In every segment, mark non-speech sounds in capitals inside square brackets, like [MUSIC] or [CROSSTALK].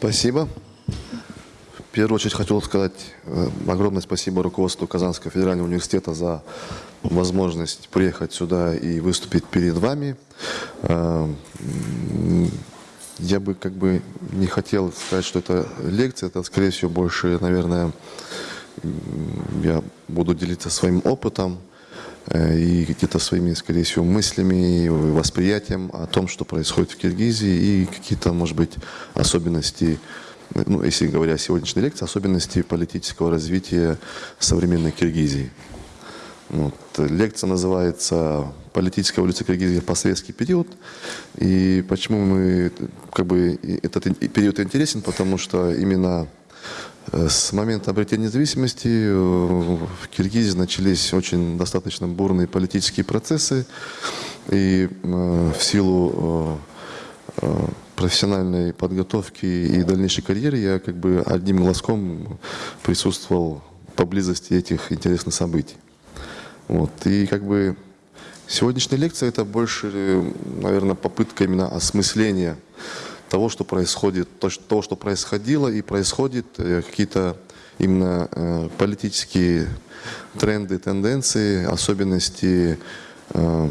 Спасибо. В первую очередь хотел сказать э, огромное спасибо руководству Казанского федерального университета за возможность приехать сюда и выступить перед вами. Э, я бы как бы не хотел сказать, что это лекция, это скорее всего больше, наверное, я буду делиться своим опытом и какие-то своими, скорее всего, мыслями и восприятием о том, что происходит в Киргизии и какие-то, может быть, особенности ну, если говоря о сегодняшней лекции, особенности политического развития современной Киргизии. Вот. Лекция называется «Политическая эволюция Киргизии в постсоветский период». И почему мы, как бы, этот период интересен? Потому что именно э, с момента обретения независимости э, в Киргизии начались очень достаточно бурные политические процессы. И э, в силу профессиональной подготовки и дальнейшей карьеры я как бы одним глазком присутствовал поблизости этих интересных событий. Вот. И как бы сегодняшняя лекция это больше, наверное, попытка именно осмысления того, что происходит, того, что происходило и происходит, э, какие-то именно э, политические тренды, тенденции, особенности э,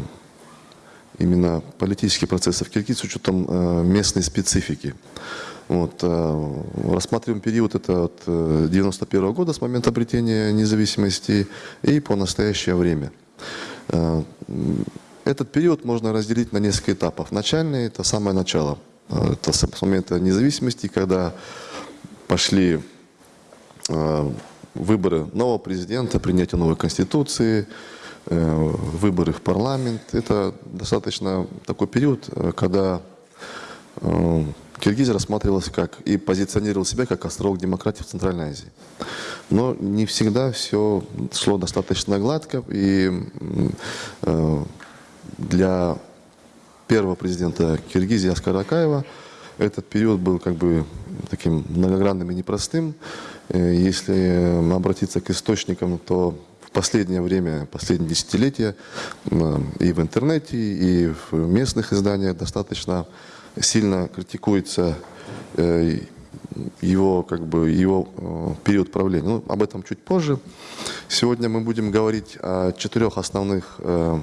именно политические процессы в Киргизии с учетом местной специфики. Вот, рассматриваем период это от 91 э, года, с момента обретения независимости, и по настоящее время. Этот период можно разделить на несколько этапов. Начальный – это самое начало. Это с момента независимости, когда пошли выборы нового президента, принятие новой конституции, Э, выборы в парламент. Это достаточно такой период, э, когда э, Киргизия рассматривалась как и позиционировал себя как островок демократии в Центральной Азии. Но не всегда все шло достаточно гладко, и для первого президента Киргизии Аскара Акаева этот период был как бы таким многогранным и непростым. Если обратиться к источникам, то в последнее время, последние десятилетия и в интернете, и в местных изданиях достаточно сильно критикуется э, его, как бы, его э, период правления. Ну, об этом чуть позже. Сегодня мы будем говорить о четырех основных э,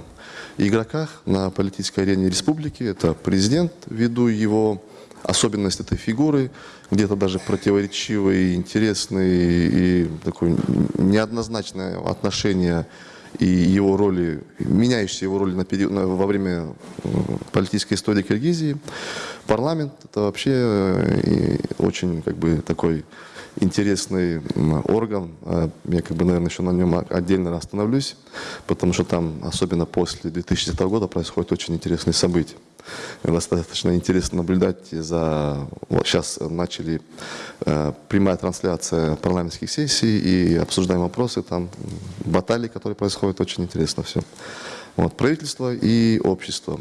игроках на политической арене республики. Это президент, ввиду его особенность этой фигуры, где-то даже противоречивый, интересный и такое неоднозначное отношение и его роли, меняющиеся его роли на период, на, во время э, политической истории Киргизии. Парламент – это вообще э, очень как бы такой интересный орган. А я как бы, наверное, еще на нем отдельно остановлюсь, потому что там, особенно после 2010 года, происходят очень интересные события. Достаточно интересно наблюдать за... Вот сейчас начали э, прямая трансляция парламентских сессий и обсуждаем вопросы, там баталии, которые происходят, очень интересно все. Вот, правительство и общество.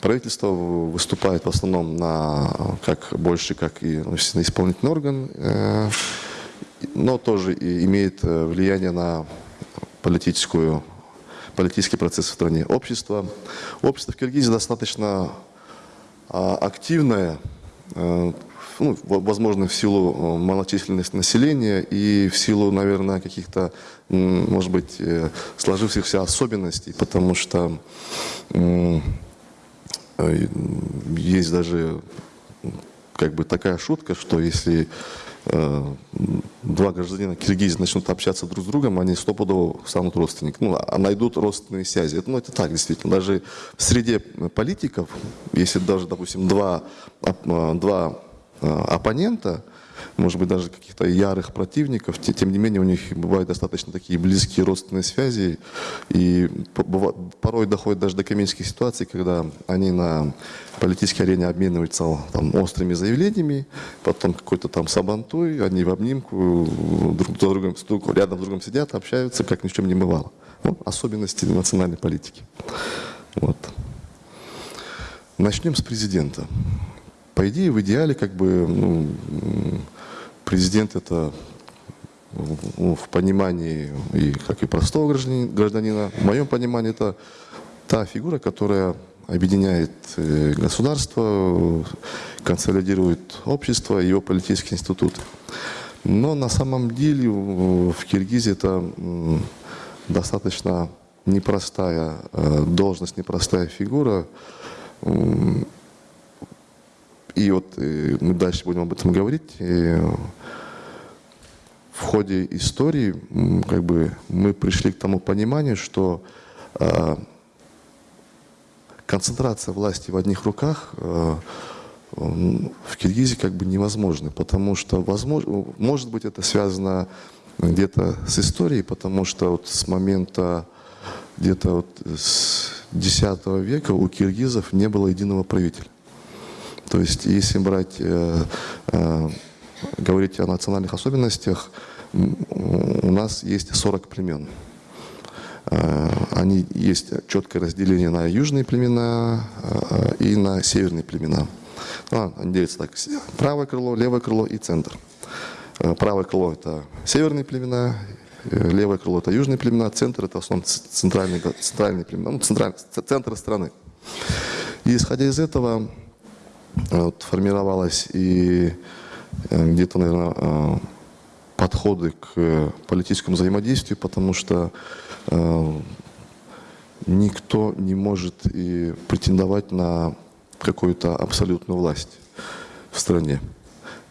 Правительство выступает в основном на, как больше как и ну, исполнительный орган, э, но тоже имеет э, влияние на политическую, политический процесс в стране. Общество, общество в Киргизии достаточно а, активное, э, ну, возможно, в силу малочисленности населения и в силу, наверное, каких-то, может быть, сложившихся особенностей, потому что есть даже как бы такая шутка, что если э, два гражданина Киргизии начнут общаться друг с другом, они стопудово станут родственниками, ну, а найдут родственные связи. Это, ну, это так, действительно. Даже в среде политиков, если даже, допустим, два, а, два оппонента, может быть, даже каких-то ярых противников, тем не менее у них бывают достаточно такие близкие родственные связи, и порой доходит даже до комических ситуаций, когда они на политической арене обмениваются там, острыми заявлениями, потом какой-то там сабантуй, они в обнимку друг другом, рядом с другом сидят, общаются, как ни в чем не бывало. Ну, особенности национальной политики. Вот. Начнем с президента. По идее, в идеале, как бы, ну, президент это ну, в понимании и как и простого гражданина, в моем понимании это та фигура, которая объединяет э, государство, консолидирует общество, его политические институты. Но на самом деле в Киргизии это достаточно непростая э, должность, непростая фигура. И вот э, мы дальше будем об этом говорить. В ходе истории как бы, мы пришли к тому пониманию, что э, концентрация власти в одних руках в Киргизии как бы невозможна, потому что, возможно, может быть, это связано где-то с историей, потому что вот с момента где-то вот с X века у киргизов не было единого правителя. То есть, если брать, э, э, говорить о национальных особенностях, у нас есть 40 племен. Э, они есть четкое разделение на южные племена э, и на северные племена. Ну, они делятся так, правое крыло, левое крыло и центр. Э, правое крыло – это северные племена, левое крыло – это южные племена, центр – это в основном центральные, центральные племена, ну, центральный, центр страны. И исходя из этого вот, формировалась и где-то, наверное, подходы к политическому взаимодействию, потому что никто не может и претендовать на какую-то абсолютную власть в стране.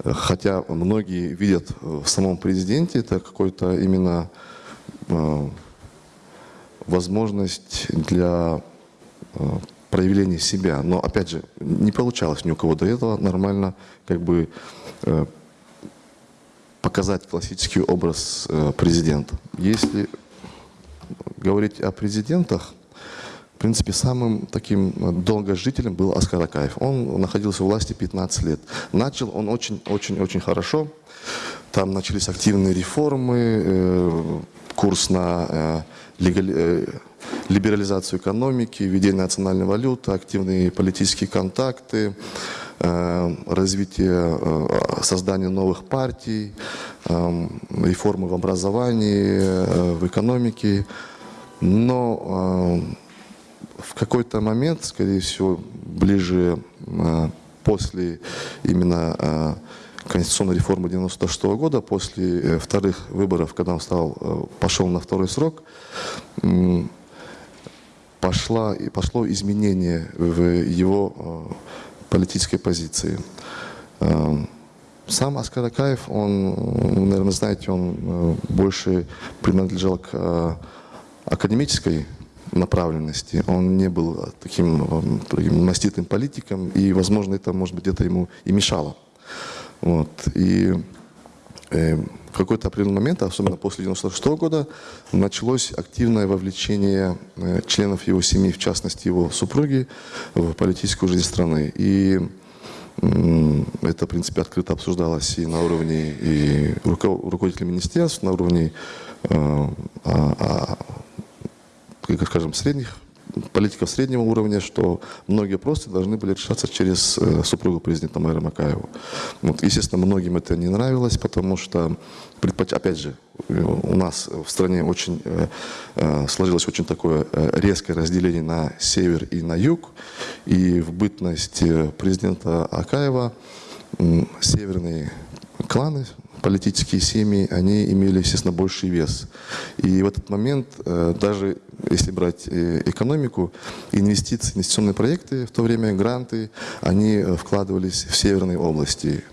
Хотя многие видят в самом президенте это какой-то именно э, возможность для э, проявления себя. Но опять же, не получалось ни у кого до этого нормально как бы э, показать классический образ президента. Если говорить о президентах, в принципе, самым таким э, долгожителем был Аскар Акаев. Он находился в власти 15 лет. Начал он очень-очень-очень хорошо. Там начались активные реформы, э, курс на э, либерализацию экономики, введение национальной валюты, активные политические контакты, развитие, создание новых партий, реформы в образовании, в экономике. Но в какой-то момент, скорее всего, ближе после именно конституционной реформы 96 -го года, после э, вторых выборов, когда он стал, э, пошел на второй срок, пошла, пошло изменение в его а, политической позиции. Сам Аскар Акаев, он, наверное, знаете, он э, больше принадлежал к академической направленности. Он не был таким, таким маститым политиком, и, возможно, это, может быть, где-то ему и мешало. Вот. И э, в какой-то определенный момент, особенно после 96 -го года, началось активное вовлечение э, членов его семьи, в частности его супруги, в политическую жизнь страны. И э, это, в принципе, открыто обсуждалось и на уровне и руководителей министерств, на уровне э, а, скажем, средних политиков среднего уровня, что многие вопросы должны были решаться через э, супругу президента Майра Макаева. Вот, естественно, многим это не нравилось, потому что, опять же, у нас в стране очень э, э, сложилось очень такое резкое разделение на север и на юг, и в бытность президента Акаева северные кланы, политические семьи, они имели, естественно, больший вес. И в этот момент, э, даже если брать э, экономику, инвестиции, инвестиционные проекты, в то время гранты, они э, вкладывались в северные области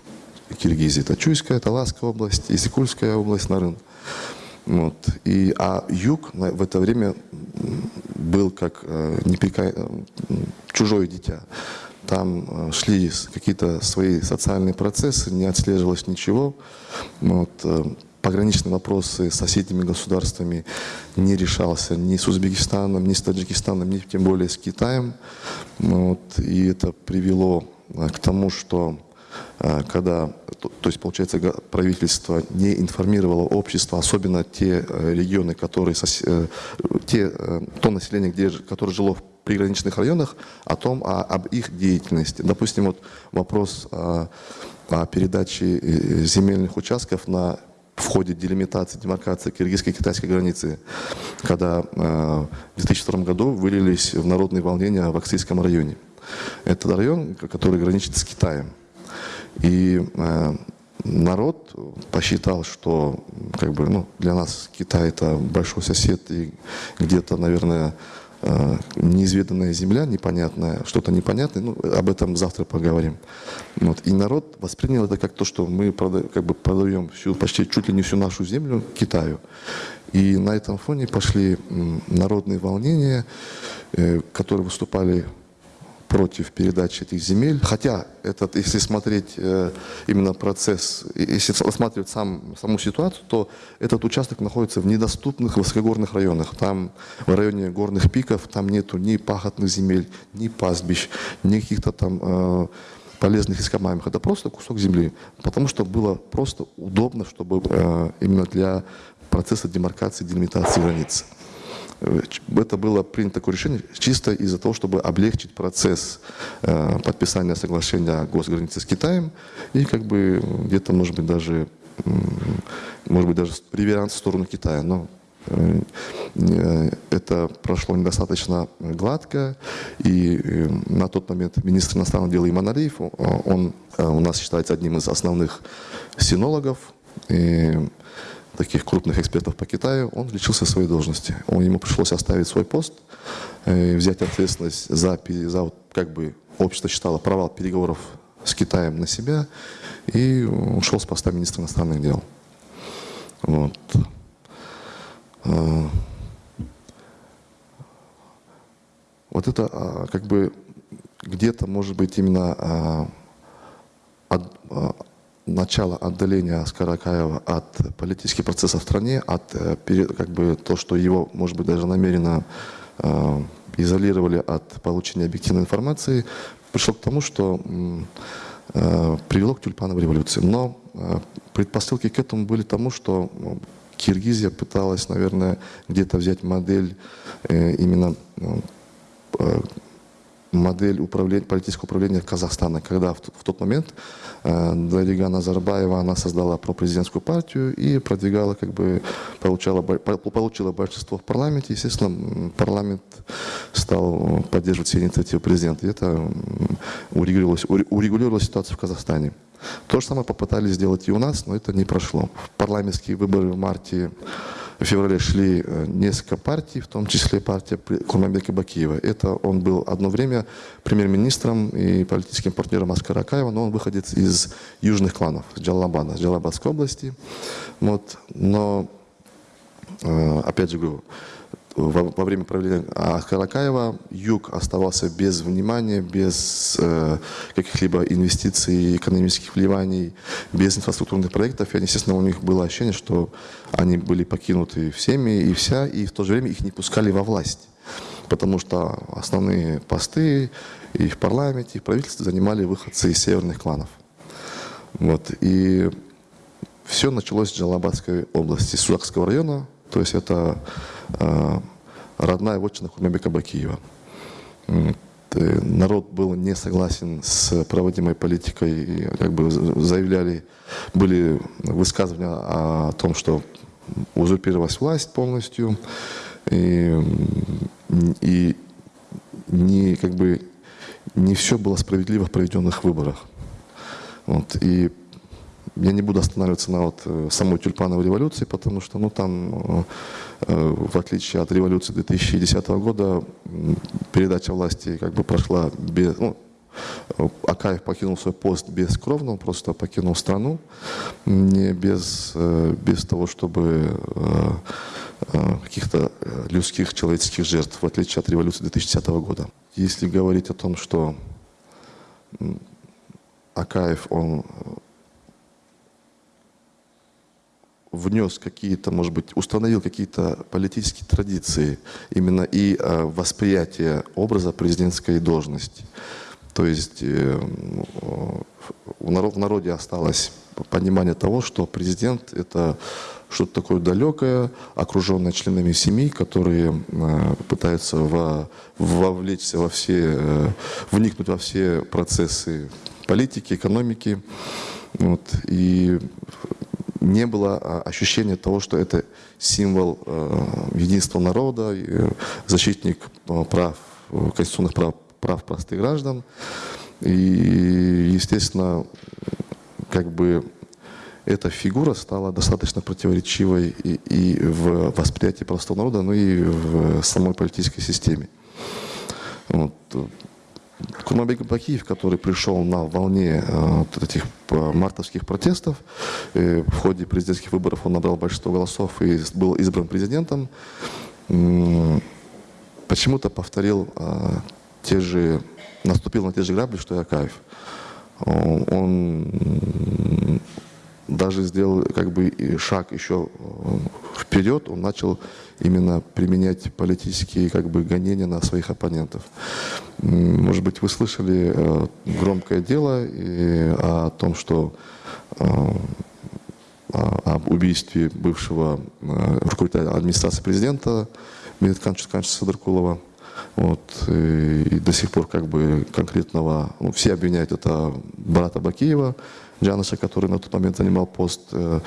Киргизии. Это Чуйская, Таласская область, Исикульская область, Нарын. Вот. И, а юг в это время был как непрека... чужое дитя. Там шли какие-то свои социальные процессы, не отслеживалось ничего. Вот, э, пограничные вопросы с соседними государствами не решался ни с Узбекистаном, ни с Таджикистаном, ни тем более с Китаем. Вот, и это привело э, к тому, что э, когда, то есть, получается, правительство не информировало общество, особенно те регионы, которые, те, то население, где, которое жило в приграничных районах, о том, о, об их деятельности. Допустим, вот вопрос о передачи э, земельных участков на, в ходе делимитации, демаркации киргизско-китайской границы, когда в 2002 году вылились в народные волнения в Аксийском районе. Это район, который граничит с Китаем. И народ посчитал, что как бы, ну, для нас Китай это большой сосед и где-то, наверное, э, неизведанная земля, непонятная, что-то непонятное, ну, об этом завтра поговорим. Вот. И народ воспринял это как то, что мы прода, как бы продаем всю, почти чуть ли не всю нашу землю Китаю. И на этом фоне пошли народные волнения, э, которые выступали против передачи этих земель. Хотя, этот, если смотреть э, именно процесс, если рассматривать сам, саму ситуацию, то этот участок находится в недоступных высокогорных районах. Там, в районе горных пиков, там нету ни пахотных земель, ни пастбищ, ни каких-то там э, полезных ископаемых. Это просто кусок земли. Потому что было просто удобно, чтобы э, именно для процесса демаркации, делимитации границ. Э, это было принято такое решение чисто из-за того, чтобы облегчить процесс э, подписания соглашения о госгранице с Китаем. И как бы где-то, может быть, даже, может быть, даже реверанс в сторону Китая. Но э, это прошло недостаточно гладко, и на тот момент министр иностранных дел Иман Алиев, он у нас считается одним из основных синологов, и таких крупных экспертов по Китаю, он лечился своей должности. Он, ему пришлось оставить свой пост, э, взять ответственность за, за вот, как бы общество считало провал переговоров с Китаем на себя и ушел с поста министра иностранных дел. Вот. Э, вот это а, как бы где-то, может быть, именно а, а, начало отдаления Аскара Акаева от политических процессов в стране, от э, как бы, то, что его, может быть, даже намеренно э, изолировали от получения объективной информации, пришло к тому, что э, привело к тюльпановой революции. Но э, предпосылки к этому были тому, что Киргизия пыталась, наверное, где-то взять модель э, именно э, модель управления, политического управления Казахстана, когда в, в тот момент э, Дарига Назарбаева, она создала пропрезидентскую партию и продвигала, как бы, получала, получила большинство в парламенте. Естественно, парламент стал поддерживать все инициативы президента. И это урегулировалось, урегулировалась ситуация в Казахстане. То же самое попытались сделать и у нас, но это не прошло. В парламентские выборы в марте в феврале шли э, несколько партий, в том числе партия Курманбека Бакиева. Это он был одно время премьер-министром и политическим партнером Аскара Акаева, но он выходит из южных кланов, с Джалабада, с Джалабадской области. Вот. Но, э, опять же говорю, во, во время правления Каракаева юг оставался без внимания, без э, каких-либо инвестиций, экономических вливаний, без инфраструктурных проектов. И, естественно, у них было ощущение, что они были покинуты всеми и вся, и в то же время их не пускали во власть. Потому что основные посты и в парламенте, и в правительстве занимали выходцы из северных кланов. Вот. И все началось с Джалабадской области, Судакского района, то есть это родная вотчина Хурмебека Бакиева. Народ был не согласен с проводимой политикой, и как бы заявляли, были высказывания о том, что узурпировалась власть полностью, и, и не, как бы, не все было справедливо в проведенных выборах. Вот, и я не буду останавливаться на вот э, самой тюльпановой революции, потому что ну, там, э, э, в отличие от революции 2010 года, передача власти как бы прошла без... Ну, Акаев покинул свой пост бескровно, он просто покинул страну, не без, без того, чтобы каких-то людских, человеческих жертв, в отличие от революции 2010 года. Если говорить о том, что Акаев, он внес какие-то, может быть, установил какие-то политические традиции именно и э, восприятие образа президентской должности. То есть э, в, народ, в народе осталось понимание того, что президент это что-то такое далекое, окруженное членами семьи, которые э, пытаются во, вовлечься во все, э, вникнуть во все процессы политики, экономики. Вот, и не было а, ощущения того, что это символ э, единства народа, защитник э, прав, конституционных прав, прав простых граждан. И, естественно, как бы эта фигура стала достаточно противоречивой и, и в восприятии простого народа, но и в самой политической системе. Вот. Курманбек Бакиев, который пришел на волне э, вот этих э, мартовских протестов, в ходе президентских выборов он набрал большинство голосов и был избран президентом, почему-то повторил э, те же, наступил на те же грабли, что и Акаев. Он даже сделал как бы шаг еще вперед, он начал именно применять политические как бы гонения на своих оппонентов. Может быть, вы слышали э, громкое дело и о том, что э, об убийстве бывшего руководителя администрации президента Медведканча Садыркулова. Вот, и, и до сих пор как бы конкретного, ну, все обвиняют это брата Бакиева, Джаныша, который на тот момент занимал пост э,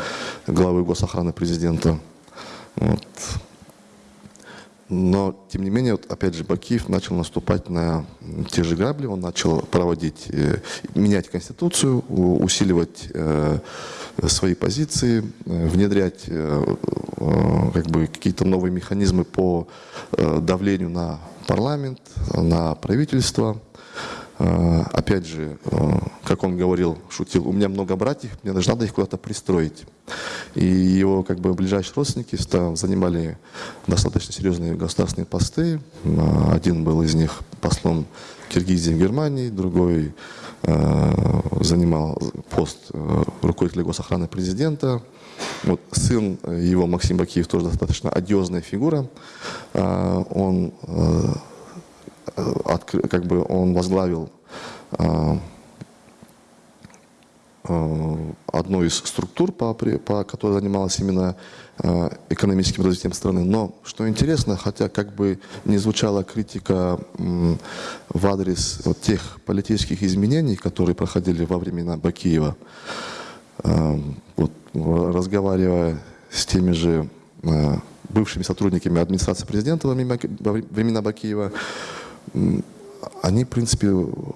главы госохраны президента. Вот. Но, тем не менее, вот, опять же, Бакиев начал наступать на те же грабли, он начал проводить, э, менять Конституцию, усиливать э, свои позиции, э, внедрять как бы, какие-то новые механизмы по давлению на парламент, на правительство. Э, опять же, э, как он говорил, шутил, у меня много братьев, мне надо их куда-то пристроить. И его как бы ближайшие родственники занимали достаточно серьезные государственные посты. Э, один был из них послом Киргизии в Германии, другой занимал пост руководителя госохраны президента. Вот сын его, Максим Бакиев, тоже достаточно одиозная фигура. Он как бы он возглавил а, а, одну из структур, по, по которой занималась именно экономическим развитием страны. Но, что интересно, хотя как бы не звучала критика в адрес вот тех политических изменений, которые проходили во времена Бакиева, вот, разговаривая с теми же бывшими сотрудниками администрации президента во времена Бакиева, они, в принципе,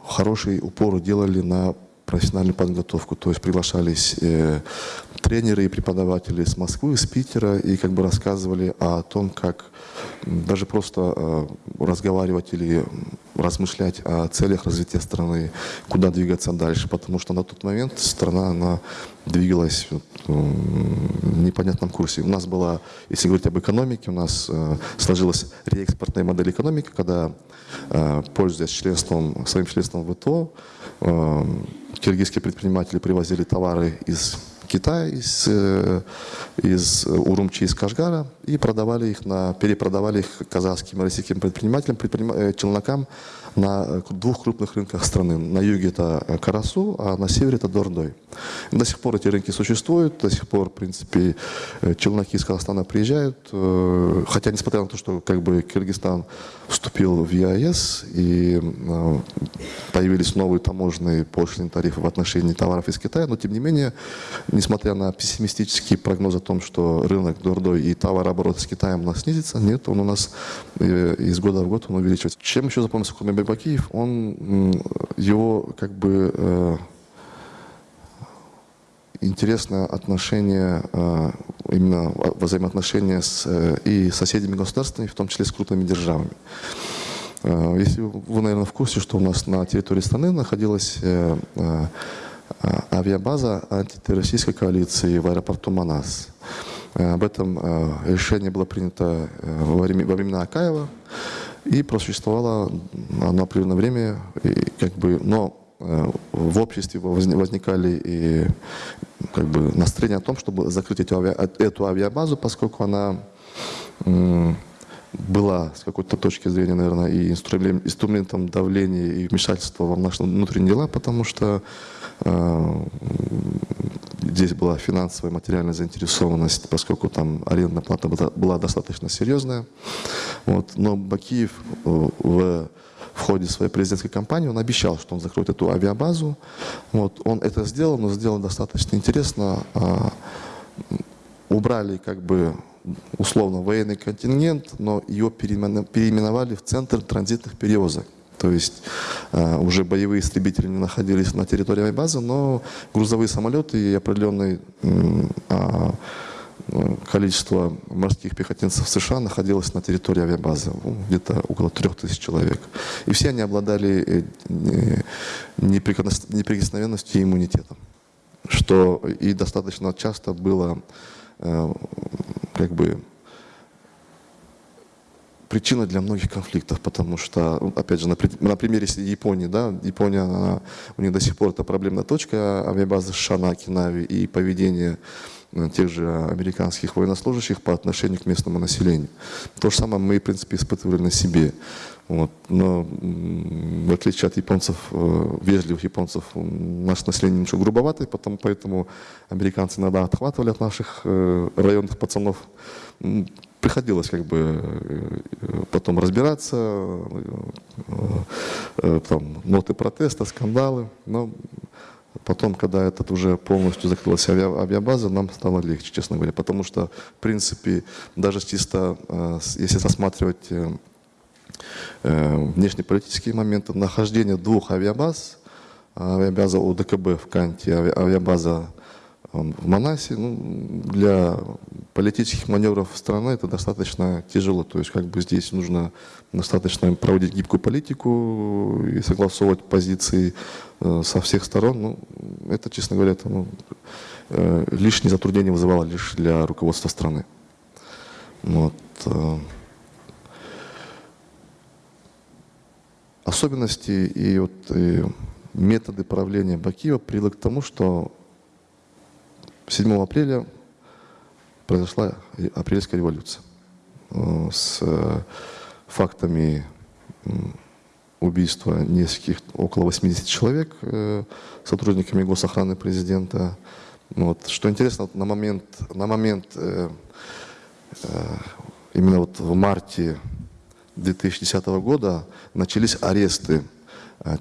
хороший упор делали на профессиональную подготовку. То есть приглашались э, тренеры и преподаватели с Москвы, с Питера и как бы рассказывали о том, как даже просто э, разговаривать или размышлять о целях развития страны, куда двигаться дальше, потому что на тот момент страна, она двигалась в непонятном курсе. У нас была, если говорить об экономике, у нас э, сложилась реэкспортная модель экономики, когда, э, пользуясь членством, своим членством в ВТО, э, киргизские предприниматели привозили товары из Китая, из, э, из Урумчи, из Кашгара, и продавали их на, перепродавали их казахским и российским предпринимателям, предпринима, э, челнокам на двух крупных рынках страны. На юге это Карасу, а на севере это Дордой. До сих пор эти рынки существуют, до сих пор, в принципе, э, челноки из Казахстана приезжают, хотя, несмотря на то, что как бы Кыргызстан вступил в ЕАЭС и появились новые таможенные пошлины тарифы в отношении товаров из Китая, но, тем не менее, несмотря на пессимистический прогноз о том, что рынок Дордой и товарооборот с Китаем у нас снизится, нет, он у нас э, из года в год он увеличивается. Чем еще запомнился Курманбек Бакиев? Он, его как бы э, интересное отношение, э, именно взаимоотношения с и соседними государствами, в том числе с крупными державами. Если вы, наверное, в курсе, что у нас на территории страны находилась авиабаза антитеррористической коалиции в аэропорту Манас. Э, об этом э, решение было принято э, во времена Акаева и просуществовало оно определенное время, и, как бы, но в обществе возникали и как бы настроения о том, чтобы закрыть эту, авиа, эту авиабазу, поскольку она была с какой-то точки зрения, наверное, и инструментом давления и вмешательства в наши внутренние дела, потому что э, здесь была финансовая, материальная заинтересованность, поскольку там арендная плата была, достаточно серьезная. Вот. Но Бакиев э, в, в ходе своей президентской кампании он обещал, что он закроет эту авиабазу. Вот. Он это сделал, но сделал достаточно интересно. Э, убрали как бы условно военный контингент, но ее переименовали в Центр транзитных перевозок. То есть э, уже боевые истребители не находились на территории авиабазы, но грузовые самолеты и определенное э, количество морских пехотинцев США находилось на территории авиабазы, ну, где-то около трех тысяч человек. И все они обладали э, неприкосновенностью и иммунитетом, что и достаточно часто было как бы причина для многих конфликтов, потому что, опять же, на, на примере Японии, да, Япония, она, у них до сих пор это проблемная точка авиабазы США на Окинаве и поведение э, тех же американских военнослужащих по отношению к местному населению. То же самое мы, в принципе, испытывали на себе. Вот. Но в отличие от японцев, э, вежливых японцев, наше население немножко грубоватое, потом, поэтому американцы иногда отхватывали от наших э, районных пацанов приходилось как бы э, потом разбираться, э, э, там, ноты протеста, скандалы, но потом, когда этот уже полностью закрылась авиабаза, нам стало легче, честно говоря, потому что, в принципе, даже чисто, если рассматривать внешнеполитические моменты, нахождение двух авиабаз, авиабаза УДКБ в Канте, авиабаза в Манасе, ну, для политических маневров страны это достаточно тяжело. То есть как бы здесь нужно достаточно проводить гибкую политику и согласовывать позиции э, со всех сторон. Ну, это, честно говоря, это, ну, э, лишние затруднения вызывало лишь для руководства страны. Вот. Э. Особенности и, вот, и методы правления Бакиева привели к тому, что 7 апреля произошла апрельская революция э, с э, фактами убийства нескольких, около 80 человек э, сотрудниками госохраны президента. Вот. Что интересно, на момент, на момент именно вот в марте 2010 года начались аресты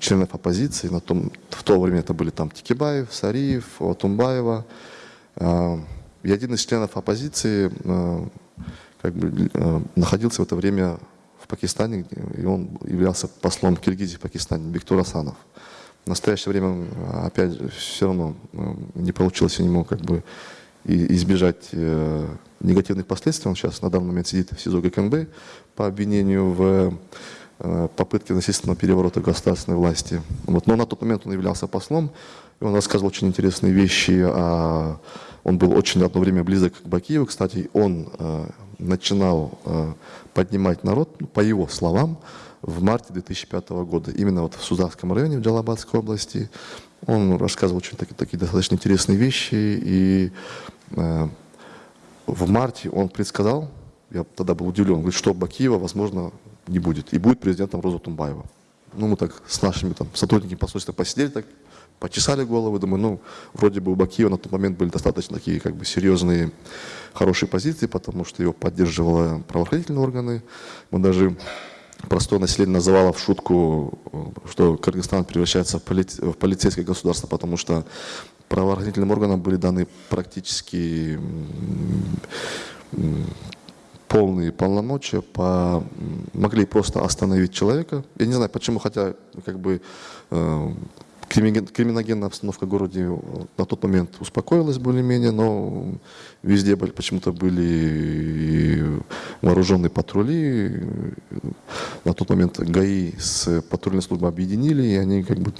членов оппозиции. На том, в то время это были там Тикибаев, Сариев, Отумбаева, а, и один из членов оппозиции а, как бы, а, находился в это время в Пакистане, и он являлся послом Киргизии в Пакистане, Бектур Асанов. В настоящее время, опять же, все равно не получилось у него как бы избежать э, негативных последствий. Он сейчас на данный момент сидит в СИЗО ГКНБ по обвинению в э, попытке насильственного переворота государственной власти. Вот. Но на тот момент он являлся послом, и он рассказывал очень интересные вещи о он был очень одно время близок к Бакиеву. Кстати, он э, начинал э, поднимать народ, ну, по его словам, в марте 2005 года, именно вот в Сузавском районе, в Джалабадской области. Он рассказывал очень такие, такие достаточно интересные вещи. И э, в марте он предсказал, я тогда был удивлен, говорит, что Бакиева, возможно, не будет. И будет президентом Роза Тумбаева. Ну, мы так с нашими там, сотрудниками посольства посидели, так почесали головы, думаю, ну, вроде бы у Бакиева на тот момент были достаточно такие как бы серьезные, хорошие позиции, потому что его поддерживали правоохранительные органы. Мы даже простое население называло в шутку, что Кыргызстан превращается в, поли в полицейское государство, потому что правоохранительным органам были даны практически полные полномочия, по, могли просто остановить человека. Я не знаю, почему, хотя как бы э, Криминогенная обстановка в городе э, на тот момент успокоилась более-менее, но везде почему-то были вооруженные патрули. На тот момент ГАИ с патрульной службой объединили, и они как бы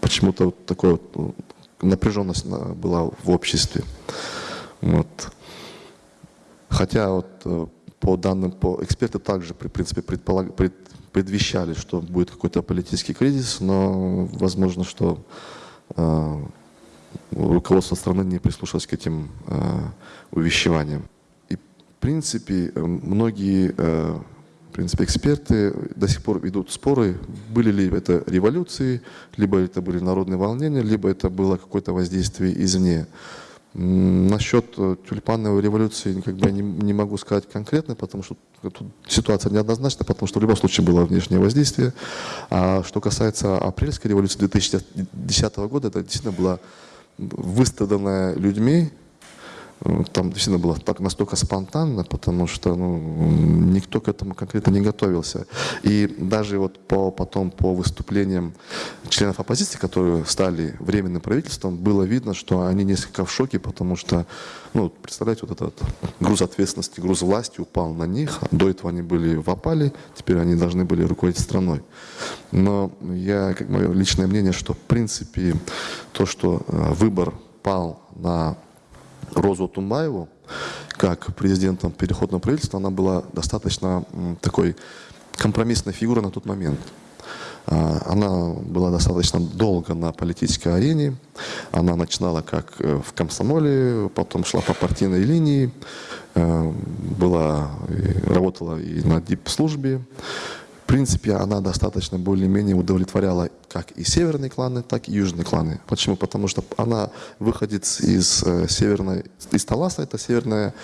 почему-то вот такая вот напряженность была в обществе. Вот. Хотя вот э, по данным, по эксперты также, в принципе, предполаг, пред, предвещали, что будет какой-то политический кризис, но возможно, что э, руководство страны не прислушалось к этим э, увещеваниям. И, в принципе, многие э, в принципе, эксперты до сих пор ведут споры, были ли это революции, либо это были народные волнения, либо это было какое-то воздействие извне. Насчет э, тюльпановой революции как бы я не, не могу сказать конкретно, потому что тут ситуация неоднозначна, потому что в любом случае было внешнее воздействие. А что касается апрельской революции 2010 года, это действительно была выстраданная людьми там действительно было так, настолько спонтанно, потому что ну, никто к этому конкретно не готовился. И даже вот по, потом по выступлениям членов оппозиции, которые стали временным правительством, было видно, что они несколько в шоке, потому что, ну, представляете, вот этот груз ответственности, груз власти упал на них. До этого они были в опале, теперь они должны были руководить страной. Но я, как мое личное мнение, что в принципе то, что э, выбор пал на Розу Тумбаеву, как президентом переходного правительства, она была достаточно такой компромиссной фигурой на тот момент. А, она была достаточно долго на политической арене. Она начинала как э, в комсомоле, потом шла по партийной линии, э, была, работала и на дип-службе принципе, она достаточно более-менее удовлетворяла как и северные кланы, так и южные кланы. Почему? Потому что она выходит из э, северной, из Таласа, это северная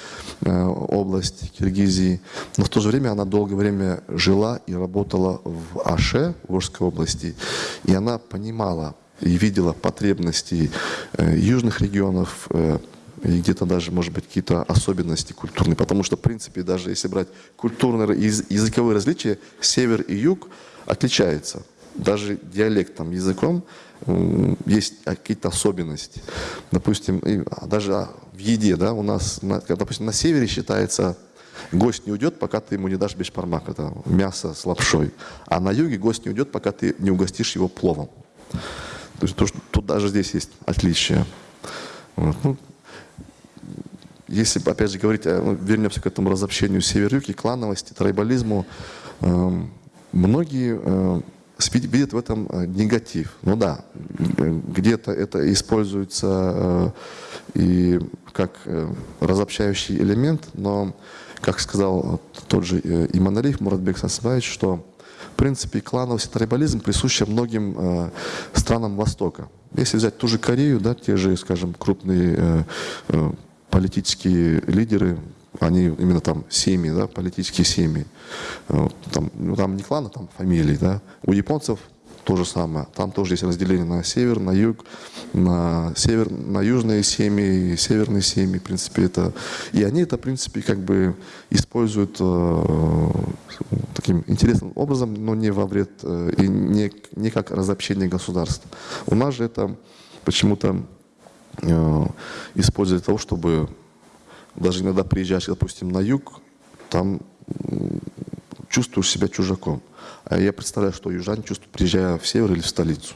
э, область Киргизии, но в то же время она долгое время жила и работала в Аше, в Орской области, и она понимала и видела потребности э, южных регионов, и где-то даже, может быть, какие-то особенности культурные. Потому что, в принципе, даже если брать культурные языковые различия, север и юг отличаются. Даже диалектом, языком есть какие-то особенности. Допустим, а даже а, в еде, да, у нас, допустим, на севере считается гость не уйдет, пока ты ему не дашь бешпармак, это мясо с лапшой. А на юге гость не уйдет, пока ты не угостишь его пловом. То есть то, что, тут даже здесь есть отличия. Вот. Ну, если, опять же, говорить, ну, вернемся к этому разобщению север-юг и клановости, трайбализму, э, многие э, видят в этом э, негатив. Ну да, где-то это используется э, и как э, разобщающий элемент, но, как сказал тот же э, Иманалиев Муратбек Сансбаевич, что в принципе клановость и трайбализм присущи многим э, странам Востока. Если взять ту же Корею, да, те же, скажем, крупные э, э, политические лидеры, они именно там семьи, да, политические семьи. Э, там, ну, там не кланы, там фамилии. Да. У японцев то же самое. Там тоже есть разделение на север, на юг, на север, на южные семьи, северные семьи, в принципе, это... И они это, в принципе, как бы используют э, таким интересным образом, но не во вред, э, и не, не как разобщение государства. У нас же это почему-то использовать для того, чтобы даже иногда приезжаешь, допустим, на юг, там чувствуешь себя чужаком. А я представляю, что южане чувствуют, приезжая в север или в столицу.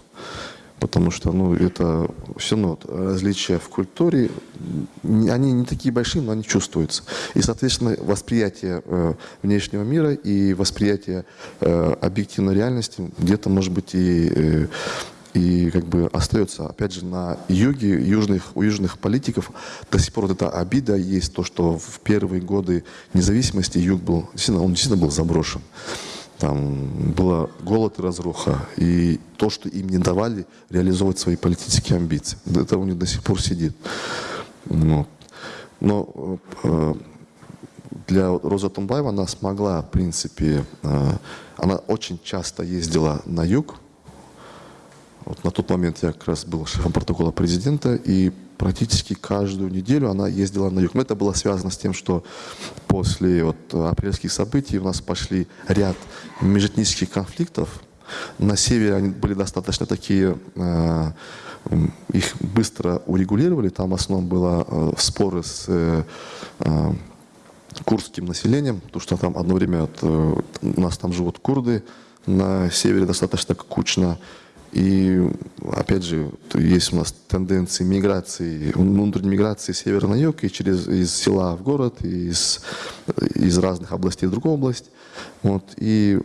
Потому что ну, это все равно различия в культуре, они не такие большие, но они чувствуются. И, соответственно, восприятие э, внешнего мира и восприятие э, объективной реальности где-то, может быть, и э, и как бы остается, опять же, на юге, южных, у южных политиков до сих пор вот эта обида есть, то, что в первые годы независимости юг был, действительно, он действительно был заброшен. Там была голод и разруха. И то, что им не давали реализовывать свои политические амбиции. Это у них до сих пор сидит. Но, но э, для Роза Тумбаева она смогла, в принципе, э, она очень часто ездила на юг, вот на тот момент я как раз был шефом протокола президента, и практически каждую неделю она ездила на юг. Но это было связано с тем, что после вот, апрельских событий у нас пошли ряд межэтнических конфликтов. На севере они были достаточно такие, э, их быстро урегулировали. Там в основном было э, споры с э, курдским населением, потому что там одно время у нас там живут курды, на севере достаточно кучно. И, опять же, есть у нас тенденции миграции, внутренней миграции севера на юг, и через, из села в город, и из, из разных областей в другую область. Вот, и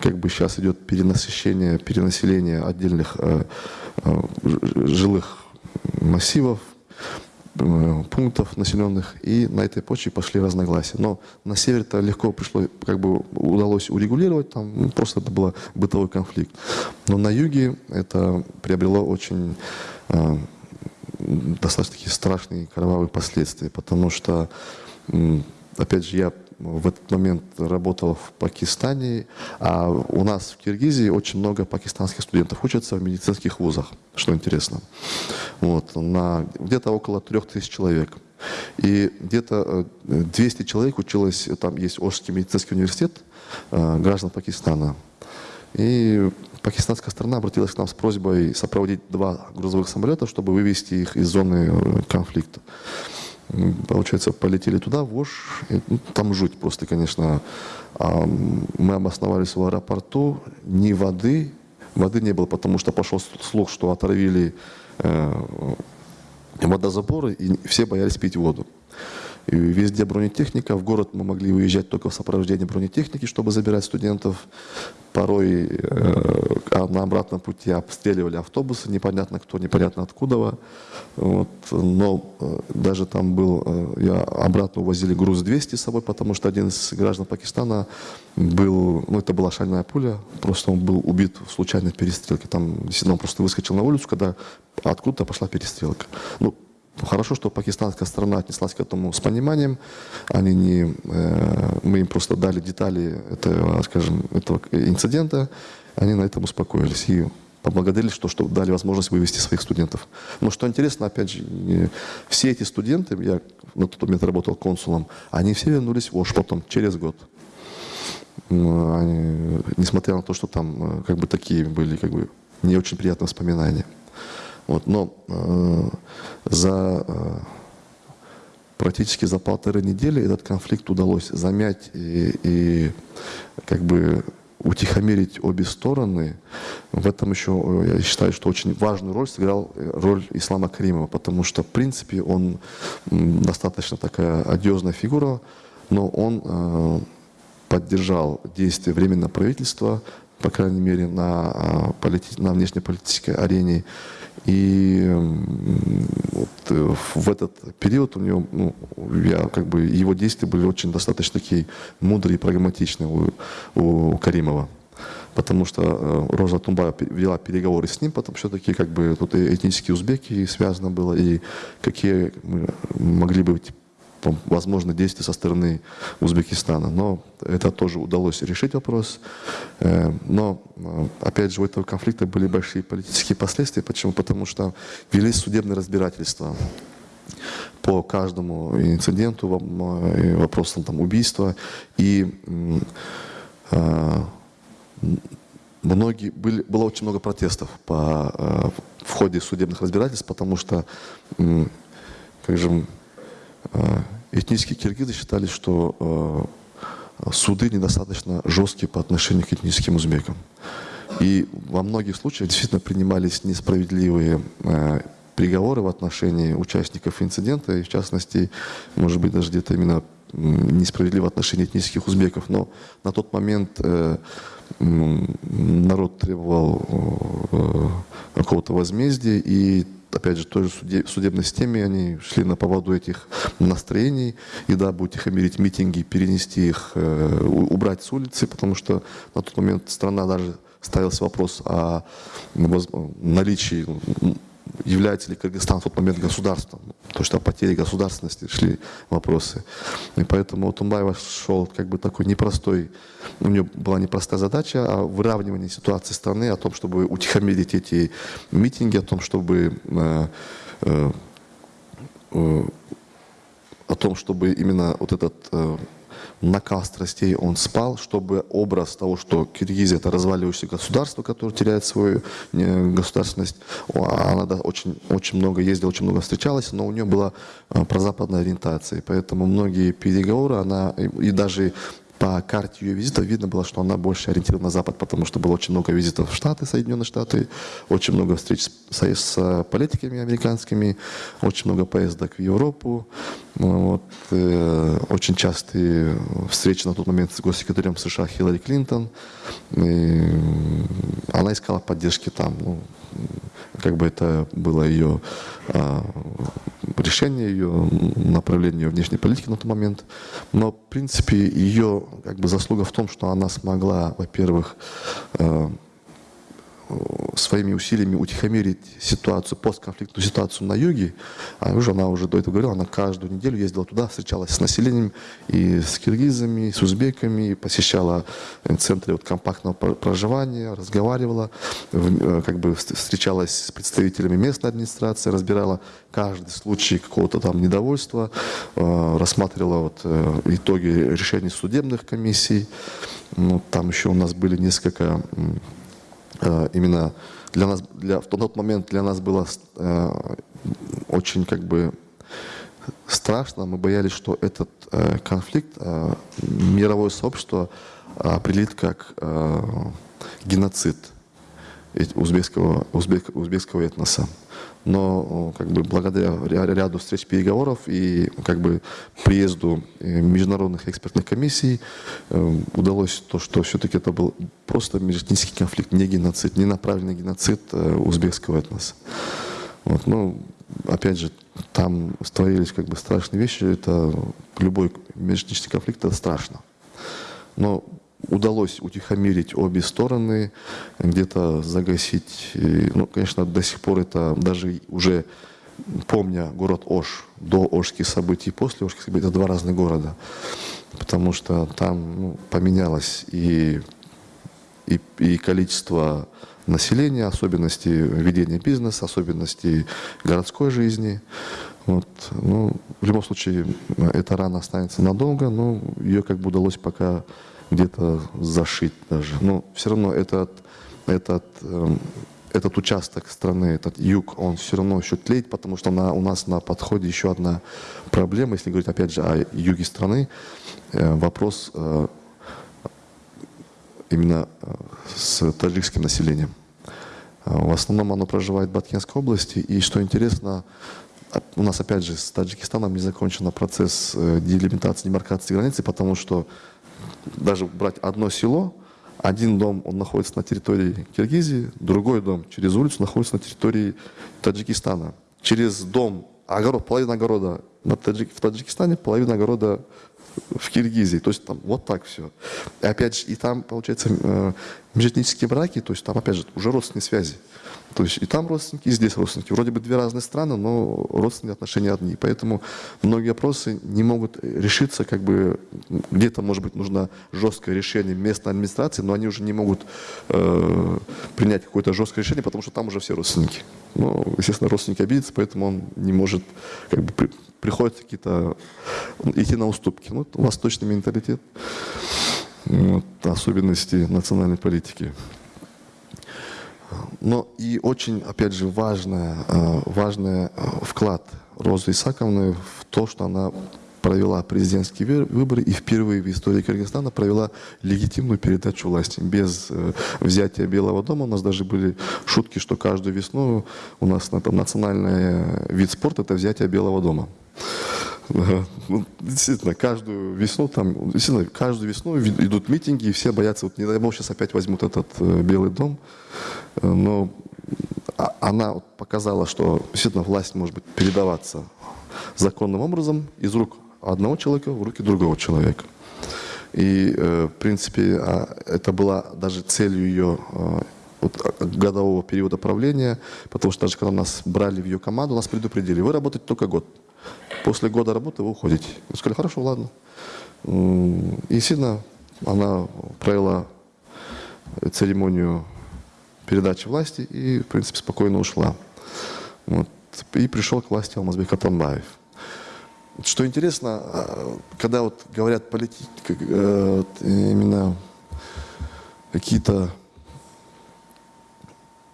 как бы сейчас идет перенасыщение, перенаселение отдельных э, э, жилых массивов, Э, пунктов населенных, и на этой почве пошли разногласия. Но на севере-то легко пришло, как бы удалось урегулировать, там ну, просто это был бытовой конфликт. Но на юге это приобрело очень э, достаточно такие страшные кровавые последствия, потому что, опять же, я в этот момент работал в Пакистане, а у нас в Киргизии очень много пакистанских студентов учатся в медицинских вузах, что интересно. Вот, на где-то около трех тысяч человек. И где-то 200 человек училось, там есть Ошский медицинский университет граждан Пакистана. И пакистанская сторона обратилась к нам с просьбой сопроводить два грузовых самолета, чтобы вывести их из зоны конфликта. Получается, полетели туда, в Ош, и, ну, там жуть просто, конечно. А мы обосновались в аэропорту, ни воды, воды не было, потому что пошел слух, что отравили э, водозаборы, и все боялись пить воду. И везде бронетехника. В город мы могли уезжать только в сопровождении бронетехники, чтобы забирать студентов. Порой э, а на обратном пути обстреливали автобусы, непонятно кто, непонятно откуда. Вот. Но э, даже там был, э, я обратно увозили груз 200 с собой, потому что один из граждан Пакистана был, ну это была шальная пуля, просто он был убит в случайной перестрелке. Там действительно он просто выскочил на улицу, когда откуда-то пошла перестрелка. Ну, Хорошо, что пакистанская сторона отнеслась к этому с пониманием. Они не, э, мы им просто дали детали этого, скажем, этого инцидента. Они на этом успокоились и поблагодарили, что, что дали возможность вывести своих студентов. Но что интересно, опять же, все эти студенты, я на тот момент работал консулом, они все вернулись в Ош потом, через год. Они, несмотря на то, что там э, как бы такие были как бы не очень приятные воспоминания. Вот, но э, за э, практически за полторы недели этот конфликт удалось замять и, и как бы утихомирить обе стороны. В этом еще, я считаю, что очень важную роль сыграл э, роль Ислама Каримова, потому что, в принципе, он достаточно такая одиозная фигура, но он э, поддержал действия Временного правительства, по крайней мере, на, э, полити... на внешнеполитической арене. И вот э, в этот период у него, ну, я, как бы, его действия были очень достаточно такие мудрые и прагматичные у, у Каримова. Потому что э, Роза Тумбаева вела переговоры с ним, потому что все-таки как бы тут и этнические узбеки связано было, и какие мы могли бы возможно, действия со стороны Узбекистана. Но это тоже удалось решить вопрос. Э, но, э, опять же, у этого конфликта были большие политические последствия. Почему? Потому что велись судебные разбирательства по каждому инциденту, вопросам там, убийства. И э, многие, были, было очень много протестов по, в ходе судебных разбирательств, потому что, как же, этнические киргизы считали, что а, суды недостаточно жесткие по отношению к этническим узбекам. И во многих случаях действительно принимались несправедливые а, приговоры в отношении участников инцидента, и в частности, может быть, даже где-то именно несправедливо в отношении этнических узбеков. Но на тот момент э, народ требовал э, какого-то возмездия, и опять же, той же судебной системе они шли на поводу этих настроений, и да, будете утихомирить митинги, перенести их, э, убрать с улицы, потому что на тот момент страна даже ставился вопрос о наличии является ли Кыргызстан в тот момент государством. То, что о потере государственности шли вопросы. И поэтому Тумбаева шел как бы такой непростой, у него была непростая задача о выравнивании ситуации страны, о том, чтобы утихомирить эти митинги, о том, чтобы э, э, э, о том, чтобы именно вот этот накал страстей он спал, чтобы образ того, что Киргизия это разваливающееся государство, которое теряет свою государственность, она очень, очень много ездила, очень много встречалась, но у нее была э, прозападная ориентация. Поэтому многие переговоры, она и даже по карте ее визита видно было, что она больше ориентирована на Запад, потому что было очень много визитов в Штаты, Соединенные Штаты, очень много встреч с, с политиками американскими, очень много поездок в Европу, ну вот, э, очень частые встречи на тот момент с госсекретарем США Хиллари Клинтон. И она искала поддержки там. Ну, как бы это было ее а, решение, ее направление внешней политики на тот момент. Но, в принципе, ее как бы, заслуга в том, что она смогла, во-первых, а, своими усилиями утихомирить ситуацию, постконфликтную ситуацию на юге. А уже она уже до этого говорила, она каждую неделю ездила туда, встречалась с населением и с киргизами, и с узбеками, посещала центры вот компактного проживания, разговаривала, как бы встречалась с представителями местной администрации, разбирала каждый случай какого-то там недовольства, рассматривала вот итоги решений судебных комиссий. Ну, там еще у нас были несколько Э, именно для нас, для, в тот момент для нас было э, очень как бы страшно. Мы боялись, что этот э, конфликт э, мировое сообщество определит как э, геноцид узбекского, узбек, узбекского этноса но как бы благодаря ряду встреч переговоров и как бы приезду э, международных экспертных комиссий э, удалось то, что все-таки это был просто межэтнический конфликт, не геноцид, не направленный геноцид э, узбекского этноса. Вот, ну, опять же, там створились как бы страшные вещи, это любой межэтнический конфликт, это страшно. Но удалось утихомирить обе стороны, где-то загасить. И, ну, конечно, до сих пор это даже уже помня город Ош до Ошских событий и после Ошских событий, это два разных города. Потому что там ну, поменялось и, и, и количество населения, особенности ведения бизнеса, особенности городской жизни. Вот. Ну, в любом случае, эта рана останется надолго, но ее как бы удалось пока где-то зашить даже. Но все равно этот, этот, э, этот участок страны, этот юг, он все равно еще тлеет, потому что на, у нас на подходе еще одна проблема, если говорить опять же о юге страны, э, вопрос э, именно э, с таджикским населением. В основном оно проживает в Баткенской области, и что интересно, у нас опять же с Таджикистаном не закончен процесс делимитации, демаркации границы, потому что даже брать одно село, один дом, он находится на территории Киргизии, другой дом через улицу находится на территории Таджикистана. Через дом, огород, половина огорода на Таджик, в Таджикистане, половина огорода в Киргизии. То есть там вот так все. И опять же, и там, получается, э, межэтнические браки, то есть там, опять же, уже родственные связи. То есть и там родственники, и здесь родственники. Вроде бы две разные страны, но родственные отношения одни. Поэтому многие вопросы не могут решиться, как бы где-то, может быть, нужно жесткое решение местной администрации, но они уже не могут э, принять какое-то жесткое решение, потому что там уже все родственники. Ну, естественно, родственники обидятся, поэтому он не может как бы приходится какие-то идти на уступки. Ну, восточный менталитет, вот, особенности национальной политики. Но и очень, опять же, важный важный вклад Розы Исаковны в то, что она провела президентские выборы и впервые в истории Кыргызстана провела легитимную передачу власти. Без э, взятия Белого дома у нас даже были шутки, что каждую весну у нас это национальный вид спорта – это взятие Белого дома. Ну, действительно, каждую весну там, действительно, каждую весну идут митинги, и все боятся, вот не дай бог, сейчас опять возьмут этот э, Белый дом. Но а, она показала, что действительно власть может быть передаваться законным образом из рук одного человека в руки другого человека. И, э, в принципе, а, это была даже целью ее э, а, годового периода правления, потому что даже когда нас брали в ее команду, нас предупредили, вы работаете только год. После года работы вы уходите. Мы сказали, хорошо, ладно. И сильно она провела церемонию передачи власти и, в принципе, спокойно ушла. Вот. И пришел к власти Алмазбек Атамбаев. Что интересно, а, когда вот говорят политики, э, именно какие-то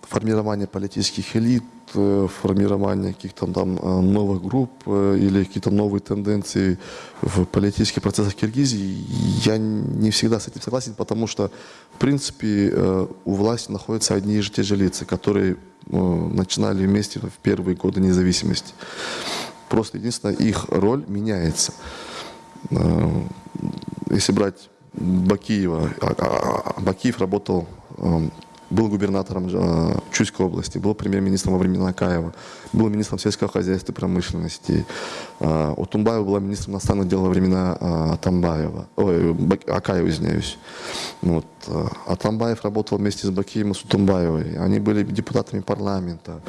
формирование политических элит, формирование каких-то там э, новых групп или какие-то новые тенденции в политических процессах Киргизии, я не всегда с этим согласен, потому что, в принципе, у власти находятся одни и те же лица, которые начинали вместе в первые годы независимости. Просто единственное, их роль меняется. Э, если брать Бакиева, а, а, а, Бакиев работал был губернатором э, Чуйской области, был премьер-министром во времена Акаева, был министром сельского хозяйства и промышленности. Э, Утумбаева была министром иностранных дел во времена э, Атамбаева, ой, Акаева, извиняюсь. Вот. Атамбаев работал вместе с Бакием и с Утумбаевой. Они были депутатами парламента.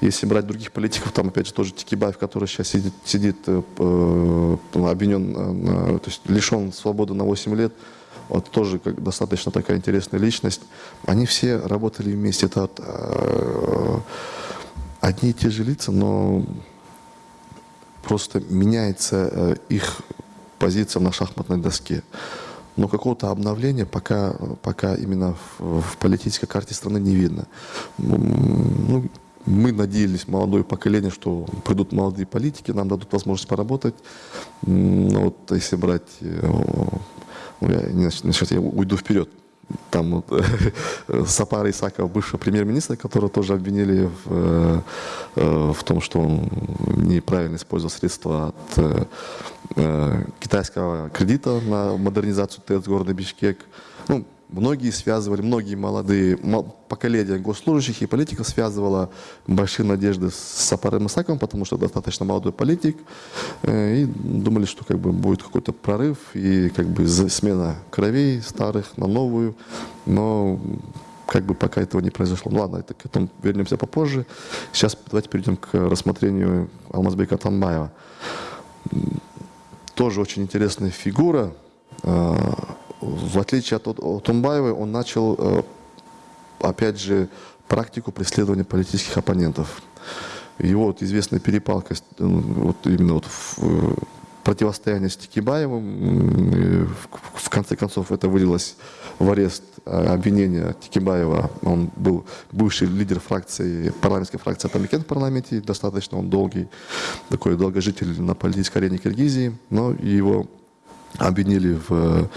Если брать других политиков, там опять же тоже Тикибаев, который сейчас сидит, сидит обвинен, то есть лишен свободы на 8 лет, вот тоже как, достаточно такая интересная личность. Они все работали вместе. Это вот, э, одни и те же лица, но просто меняется э, их позиция на шахматной доске. Но какого-то обновления пока, пока именно в, в политической карте страны не видно. Ну, мы надеялись, молодое поколение, что придут молодые политики, нам дадут возможность поработать. Но вот если брать э, ну, я, уйду вперед. Там вот, [LAUGHS] Сапар Исаков, бывший премьер-министр, которого тоже обвинили в, э, в том, что он неправильно использовал средства от э, китайского кредита на модернизацию ТЭЦ города Бишкек. Ну, Многие связывали, многие молодые поколения госслужащих и политиков связывало большие надежды с Сапаром Исаковым, потому что достаточно молодой политик, э, и думали, что как бы будет какой-то прорыв и как бы смена кровей старых на новую, но как бы пока этого не произошло. Ну ладно, это к этому вернемся попозже. Сейчас давайте перейдем к рассмотрению Алмазбека Танбаева. Тоже очень интересная фигура, э, в отличие от, от Тумбаевой, он начал, э, опять же, практику преследования политических оппонентов. Его вот известная перепалка, э, вот именно вот в э, противостояние с Тикибаевым, в конце концов это вылилось в арест обвинения Тикибаева. Он был бывший лидер фракции, парламентской фракции Атамикен в парламенте, достаточно он долгий, такой долгожитель на политической арене Киргизии, но его обвинили в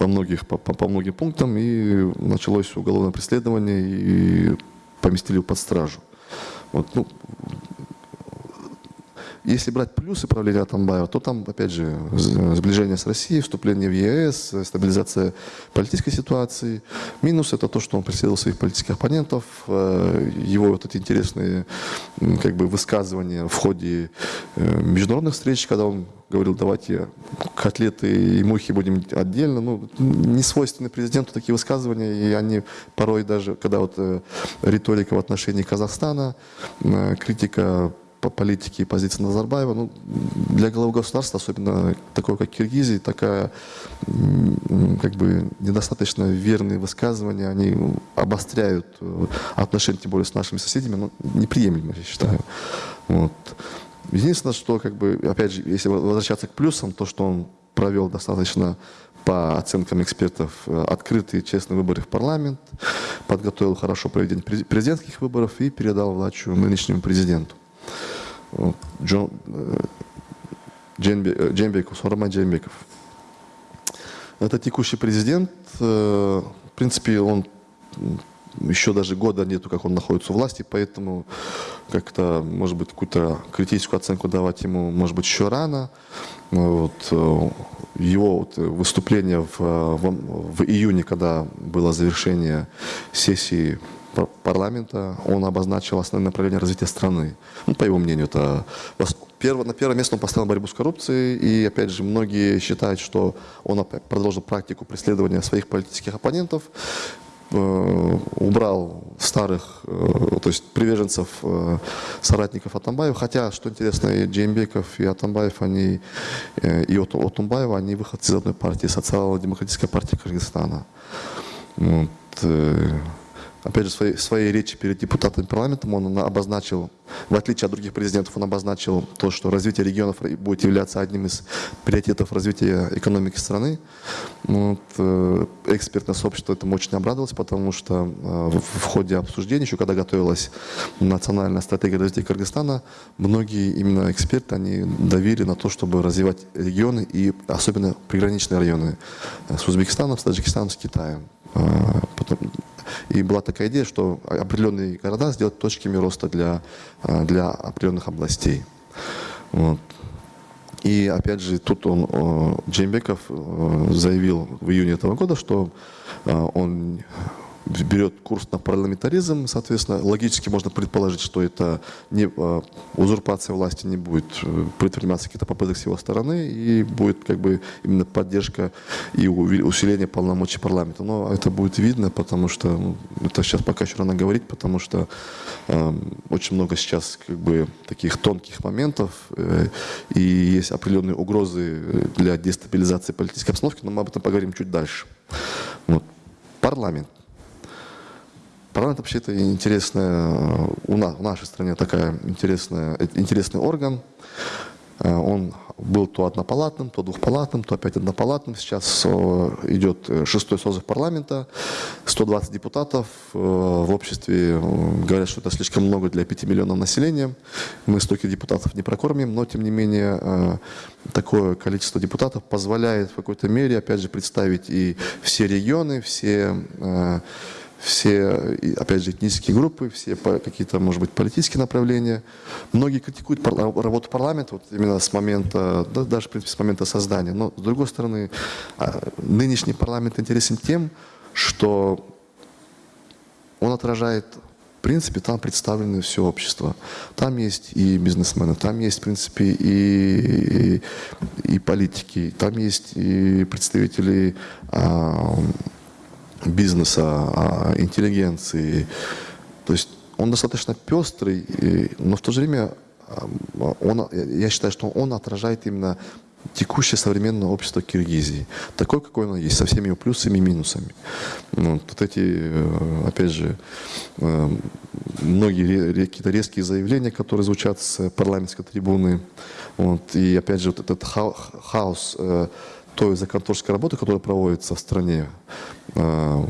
по, многих, по, по, многим пунктам, и началось уголовное преследование, и поместили под стражу. Вот, ну, если брать плюсы правления Атамбаева, то там, опять же, сближение с Россией, вступление в ЕС, стабилизация политической ситуации. Минус – это то, что он преследовал своих политических оппонентов, э, его вот эти интересные как бы, высказывания в ходе э, международных встреч, когда он говорил, давайте котлеты и мухи будем отдельно. Ну, не свойственны президенту такие высказывания, и они порой даже, когда вот э, риторика в отношении Казахстана, критика по политике и позиции Назарбаева, ну, для главы государства, особенно такого, как Киргизии, такая как бы недостаточно верные высказывания, они обостряют э, отношения, тем более с нашими соседями, ну, неприемлемо, я считаю. Вот. Единственное, что, как бы, опять же, если возвращаться к плюсам, то, что он провел достаточно по оценкам экспертов э, открытые честные выборы в парламент, подготовил хорошо проведение президентских выборов и передал власть нынешнему президенту. Э, Дженбеков, Дженбеков, Сурма Дженбеков. Это текущий президент. Э, в принципе, он еще даже года нету, как он находится у власти, поэтому как-то, может быть, какую-то критическую оценку давать ему, может быть, еще рано. Вот, э, его вот выступление в, в, в июне, когда было завершение сессии парламента, он обозначил основные направления развития страны. Ну, по его мнению, это перво, на первое место он поставил борьбу с коррупцией, и, опять же, многие считают, что он продолжил практику преследования своих политических оппонентов, э, убрал старых, э, то есть приверженцев э, соратников Атамбаева, хотя, что интересно, и Джеймбеков, и Атамбаев, они, и Отумбаева, они выходцы из одной партии, социал-демократической партии Кыргызстана. Вот опять же, в своей, своей речи перед депутатами парламента он обозначил, в отличие от других президентов, он обозначил то, что развитие регионов будет являться одним из приоритетов развития экономики страны. Вот, э, экспертное сообщество этому очень обрадовалось, потому что э, в, в ходе обсуждения, еще когда готовилась национальная стратегия развития Кыргызстана, многие именно эксперты, они давили на то, чтобы развивать регионы и особенно приграничные районы с Узбекистаном, с Таджикистаном, с Китаем. Э, потом, и была такая идея, что определенные города сделать точками роста для, э, для определенных областей. Вот. И опять же, тут он, Джеймбеков, э, заявил в июне этого года, что он берет курс на парламентаризм, соответственно, логически можно предположить, что это не, э, узурпация власти не будет э, предприниматься какие-то попытки с его стороны, и будет как бы именно поддержка и усиление полномочий парламента. Но это будет видно, потому что ну, это сейчас пока еще рано говорить, потому что э, очень много сейчас как бы таких тонких моментов, э, и есть определенные угрозы для дестабилизации политической обстановки, но мы об этом поговорим чуть дальше. Вот. Парламент. Парламент вообще это интересная, у нас, в нашей стране такая интересная, интересный орган. Э, он был то однопалатным, то двухпалатным, то опять однопалатным. Сейчас э, идет э, шестой созыв парламента, 120 депутатов. В обществе говорят, что это слишком много для 5 миллионов населения. Мы столько депутатов не прокормим, но тем не менее такое количество депутатов позволяет в какой-то мере, опять же, представить и все регионы, все все, опять же, этнические группы, все какие-то, может быть, политические направления. Многие критикуют работу парламента вот именно с момента, да, даже, в принципе, с момента создания. Но, с другой стороны, а, нынешний парламент интересен тем, что он отражает в принципе, там представлены все общество. Там есть и бизнесмены, там есть, в принципе, и, и, и политики, там есть и представители а, бизнеса, а, интеллигенции. То есть он достаточно пестрый, но в то же время а, он, я считаю, что он отражает именно текущее современное общество Киргизии. Такое, какое оно есть, со всеми его плюсами и минусами. Ну, вот эти, э, опять же, э, многие какие-то резкие заявления, которые звучат с парламентской трибуны. Вот, и опять же, вот этот хаос э, той законотворческой работы, которая проводится в стране. А,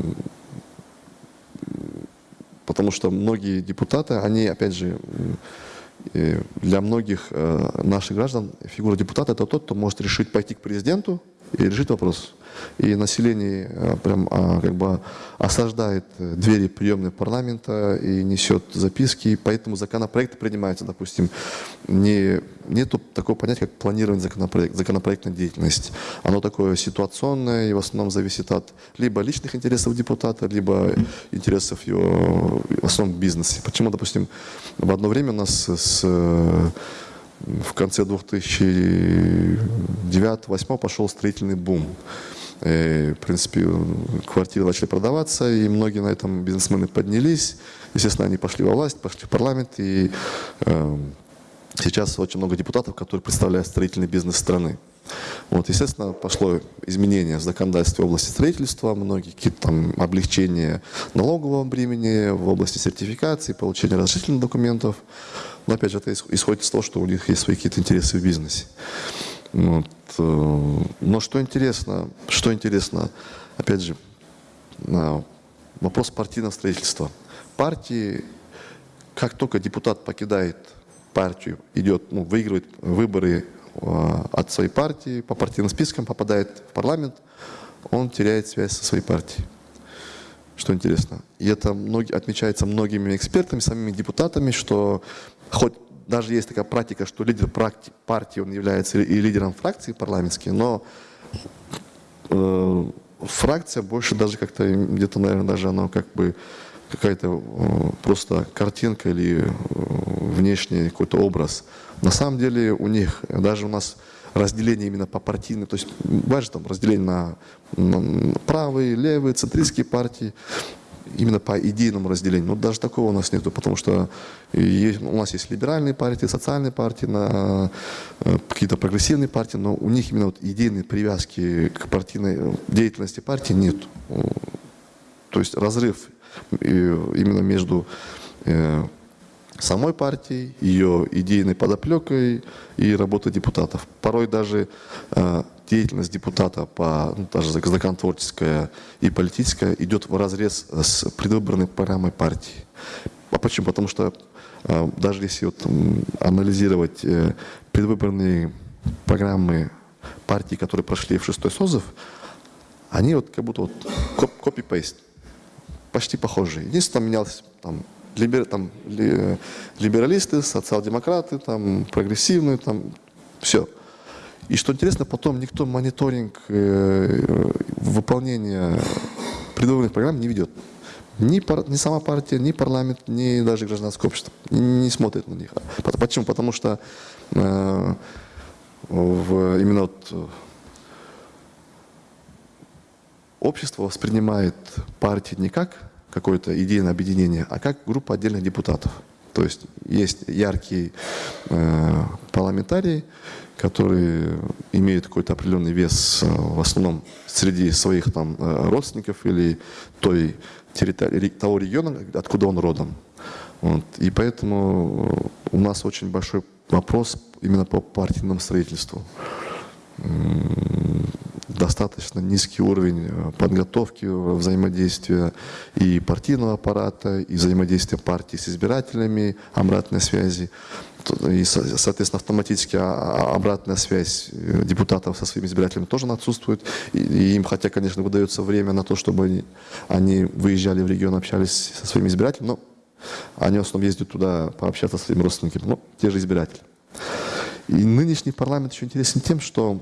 потому что многие депутаты, они, опять же, для многих э, наших граждан фигура депутата – это тот, кто может решить пойти к президенту и решить вопрос и население э, прям а, как бы осаждает двери приемной парламента и несет записки, и поэтому законопроекты принимаются, допустим, не, нету такого понятия, как планирование законопроект, законопроектной деятельности. Оно такое ситуационное и в основном зависит от либо личных интересов депутата, либо интересов его, в основном бизнеса. Почему, допустим, в одно время у нас с в конце 2009-2008 пошел строительный бум. И, в принципе, квартиры начали продаваться, и многие на этом бизнесмены поднялись. Естественно, они пошли во власть, пошли в парламент, и э, сейчас очень много депутатов, которые представляют строительный бизнес страны. Вот, естественно, пошло изменение в законодательстве в области строительства, многие какие-то там облегчения налогового бремени в области сертификации, получения разрешительных документов. Но опять же, это исходит из того, что у них есть свои какие-то интересы в бизнесе. Вот. Э, но что интересно, что интересно, опять же, вопрос партийного строительства. Партии, как только депутат покидает партию, идет, ну, выигрывает выборы э, от своей партии, по партийным спискам попадает в парламент, он теряет связь со своей партией. Что интересно. И это многие, отмечается многими экспертами, самими депутатами, что хоть даже есть такая практика, что лидер партии, он является и лидером фракции парламентской, но э, фракция больше даже как-то, где-то, наверное, даже она как бы какая-то э, просто картинка или э, внешний какой-то образ. На самом деле у них, даже у нас разделение именно по партийным, то есть бывает же там разделение на, на правые, левые, центристские партии, именно по идейному разделению. Но даже такого у нас нету, потому что есть, у нас есть либеральные партии, социальные партии, на, э, какие-то прогрессивные партии, но у них именно вот идейные привязки к партийной деятельности партии нет. То есть разрыв э, именно между э, самой партией, ее идейной подоплекой и работой депутатов. Порой даже деятельность депутата, по, ну, даже законотворческая и политическая, идет в разрез с предвыборной программой партии. А почему? Потому что э, даже если вот, анализировать э, предвыборные программы партий, которые прошли в шестой созыв, они вот как будто вот копи-пейст, почти похожие. Единственное, менялось там, либер, там, ли, либералисты, социал-демократы, там, прогрессивные, там, все. И что интересно, потом никто мониторинг э, выполнения предвыборных программ не ведет. ни, пар, ни сама партия, ни парламент, ни даже гражданское общество не смотрит на них. Почему? Потому что э, в, именно вот общество воспринимает партии не как какое-то идейное объединение, а как группа отдельных депутатов. То есть есть яркие э, парламентарии, которые имеют какой-то определенный вес э, в основном среди своих там э, родственников или той территории, того региона, откуда он родом. Вот. И поэтому у нас очень большой вопрос именно по партийному строительству достаточно низкий уровень э, подготовки э, взаимодействия и партийного аппарата, и взаимодействия партии с избирателями, обратной связи. И, соответственно, автоматически а, а, обратная связь э, депутатов со своими избирателями тоже отсутствует. И, им, хотя, конечно, выдается время на то, чтобы они выезжали в регион, общались со своими избирателями, но они в основном ездят туда пообщаться со своими родственниками, ну, те же избиратели. И нынешний парламент еще интересен тем, что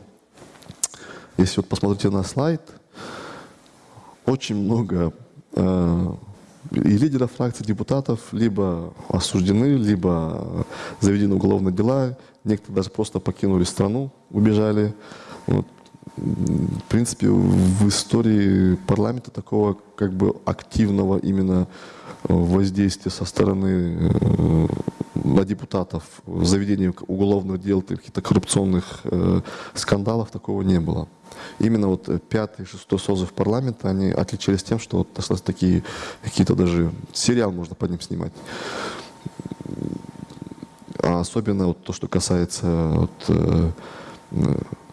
если вот посмотрите на слайд, очень много э, и лидеров фракций, депутатов либо осуждены, либо заведены уголовные дела. Некоторые даже просто покинули страну, убежали. Вот. В принципе, в истории парламента такого как бы активного именно воздействия со стороны э, на депутатов в заведении уголовных дел, каких-то коррупционных э, скандалов такого не было. Именно вот пятый, шестой созыв парламента, они отличались тем, что вот достаточно такие какие-то даже сериал можно по ним снимать. А особенно вот то, что касается вот, э,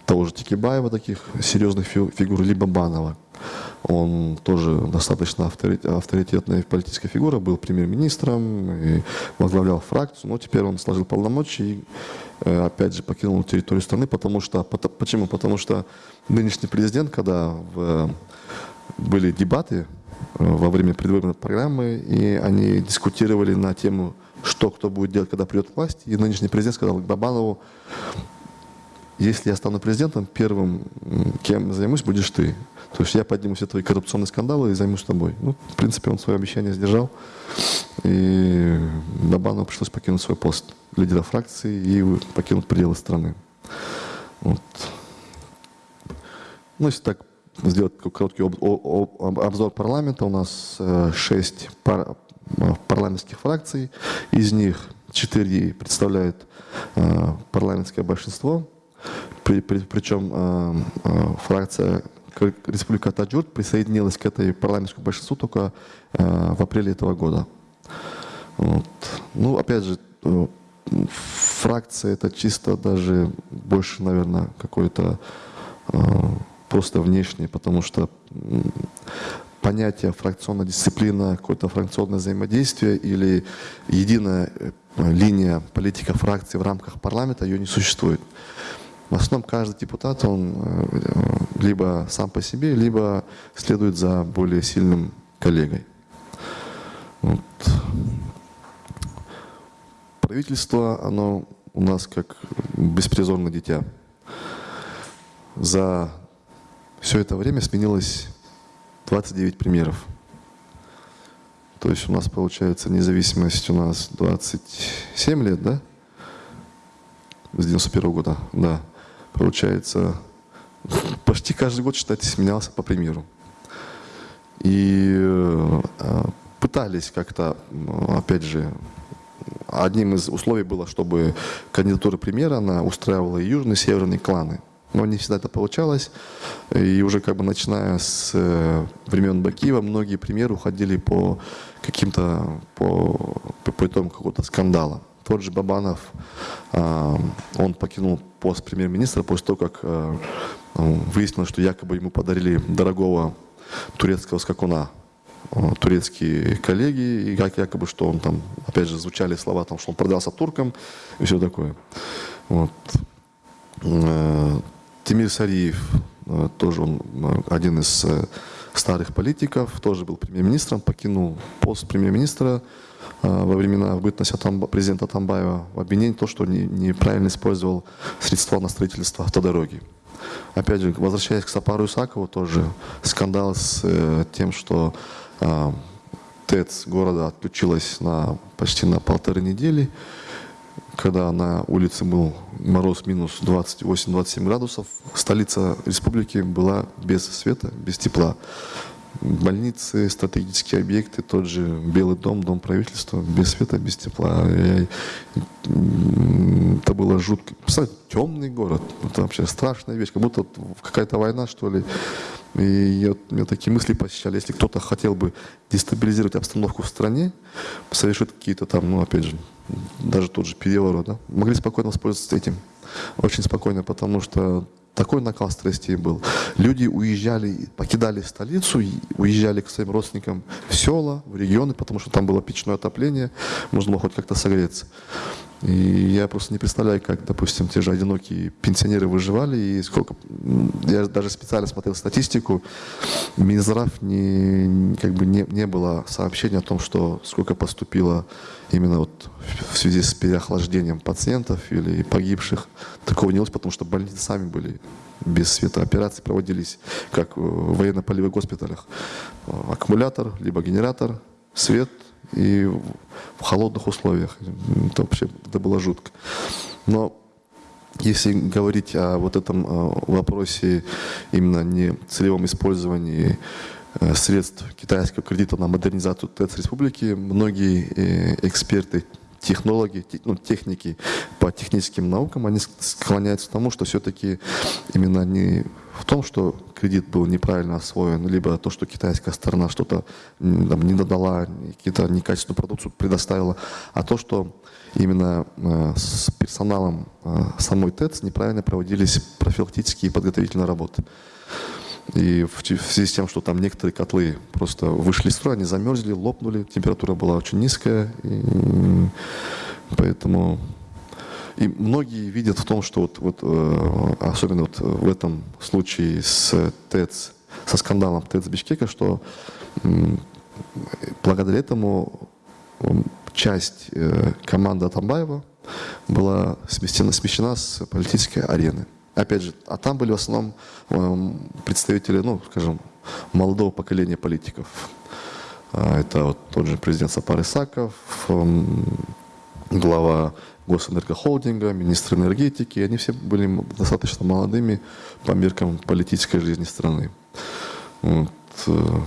того же Тикибаева, таких серьезных фигур, либо Банова. Он тоже достаточно авторитетная политическая фигура, был премьер-министром и возглавлял фракцию, но теперь он сложил полномочия и э, опять же покинул территорию страны, потому что, почему? Потому что нынешний президент, когда в, были дебаты э, во время предвыборной программы, и они дискутировали на тему, что кто будет делать, когда придет власть, и нынешний президент сказал Бабанову, если я стану президентом, первым, кем займусь, будешь ты. То есть я подниму все твои коррупционные скандалы и займусь тобой. Ну, в принципе, он свое обещание сдержал. И Бабанову пришлось покинуть свой пост лидера фракции и покинуть пределы страны. Вот. Ну, если так сделать короткий обзор парламента, у нас э, шесть пар парламентских фракций, из них четыре представляют э, парламентское большинство, при, при, причем э, фракция Республика Таджурт присоединилась к этой парламентскому большинству только э, в апреле этого года. Вот. Ну, опять же, э, фракция это чисто даже больше, наверное, какой-то э, просто внешний, потому что понятие фракционная дисциплина, какое-то фракционное взаимодействие или единая э, линия политика фракции в рамках парламента, ее не существует. В основном каждый депутат, он э, либо сам по себе, либо следует за более сильным коллегой. Вот. Правительство, оно у нас как беспризорное дитя. За все это время сменилось 29 премьеров. То есть у нас получается независимость у нас 27 лет, да? С 91 -го года, да получается, [LAUGHS] почти каждый год, считайте, сменялся по примеру. И э, пытались как-то, опять же, одним из условий было, чтобы кандидатура премьера, она устраивала и южные, и северные кланы. Но не всегда это получалось. И уже как бы начиная с э, времен Бакиева, многие премьеры уходили по каким-то, по, по, по итогам какого-то скандала. Тот же Бабанов, а, он покинул пост премьер-министра после того, как а, выяснилось, что якобы ему подарили дорогого турецкого скакуна а, турецкие коллеги, и как якобы, что он там, опять же, звучали слова, там, что он продался туркам и все такое. Вот. Тимир Сариев, тоже он один из э, старых политиков, тоже был премьер-министром, покинул пост премьер-министра, Э, во времена бытности президента Тамбаева в обвинении то, что не, неправильно использовал средства на строительство автодороги. Опять же, возвращаясь к Сапару Исакову, тоже скандал с э, тем, что э, ТЭЦ города отключилась на, почти на полторы недели, когда на улице был мороз минус 28-27 градусов, столица республики была без света, без тепла. Больницы, стратегические объекты, тот же Белый дом, дом правительства, без света, без тепла. Это было жутко. Представляете, темный город, это вообще страшная вещь, как будто какая-то война, что ли. И я, у меня такие мысли посещали, если кто-то хотел бы дестабилизировать обстановку в стране, совершить какие-то там, ну, опять же, даже тот же переворот, да, могли спокойно воспользоваться этим. Очень спокойно, потому что такой накал страстей был. Люди уезжали, покидали столицу, уезжали к своим родственникам в села, в регионы, потому что там было печное отопление, можно было хоть как-то согреться. И я просто не представляю, как, допустим, те же одинокие пенсионеры выживали, и сколько... Я даже специально смотрел статистику, Минздрав не, как бы не, не было сообщения о том, что сколько поступило именно вот в связи с переохлаждением пациентов или погибших. Такого не было, потому что больницы сами были без света. Операции проводились как в военно-полевых госпиталях. Аккумулятор, либо генератор, свет – и в холодных условиях. Это вообще это было жутко. Но если говорить о вот этом э, вопросе именно не целевом использовании э, средств китайского кредита на модернизацию ТЭЦ республики, многие э, эксперты технологи, ну, техники по техническим наукам, они склоняются к тому, что все-таки именно не в том, что кредит был неправильно освоен, либо то, что китайская сторона что-то не додала, какие-то некачественную продукцию предоставила, а то, что именно э, с персоналом э, самой ТЭЦ неправильно проводились профилактические и подготовительные работы. И в, в связи с тем, что там некоторые котлы просто вышли из строя, они замерзли, лопнули, температура была очень низкая, и поэтому и многие видят в том, что вот, вот э, особенно вот в этом случае с ТЭЦ, со скандалом ТЭЦ Бишкека, что благодаря этому часть э, команды Атамбаева была смещена, смещена с политической арены. Опять же, а там были в основном эм, представители, ну, скажем, молодого поколения политиков. А, это вот тот же президент Сапар Исаков, эм, глава Госэнергохолдинга, министр энергетики. Они все были достаточно молодыми по меркам политической жизни страны. Вот. Э,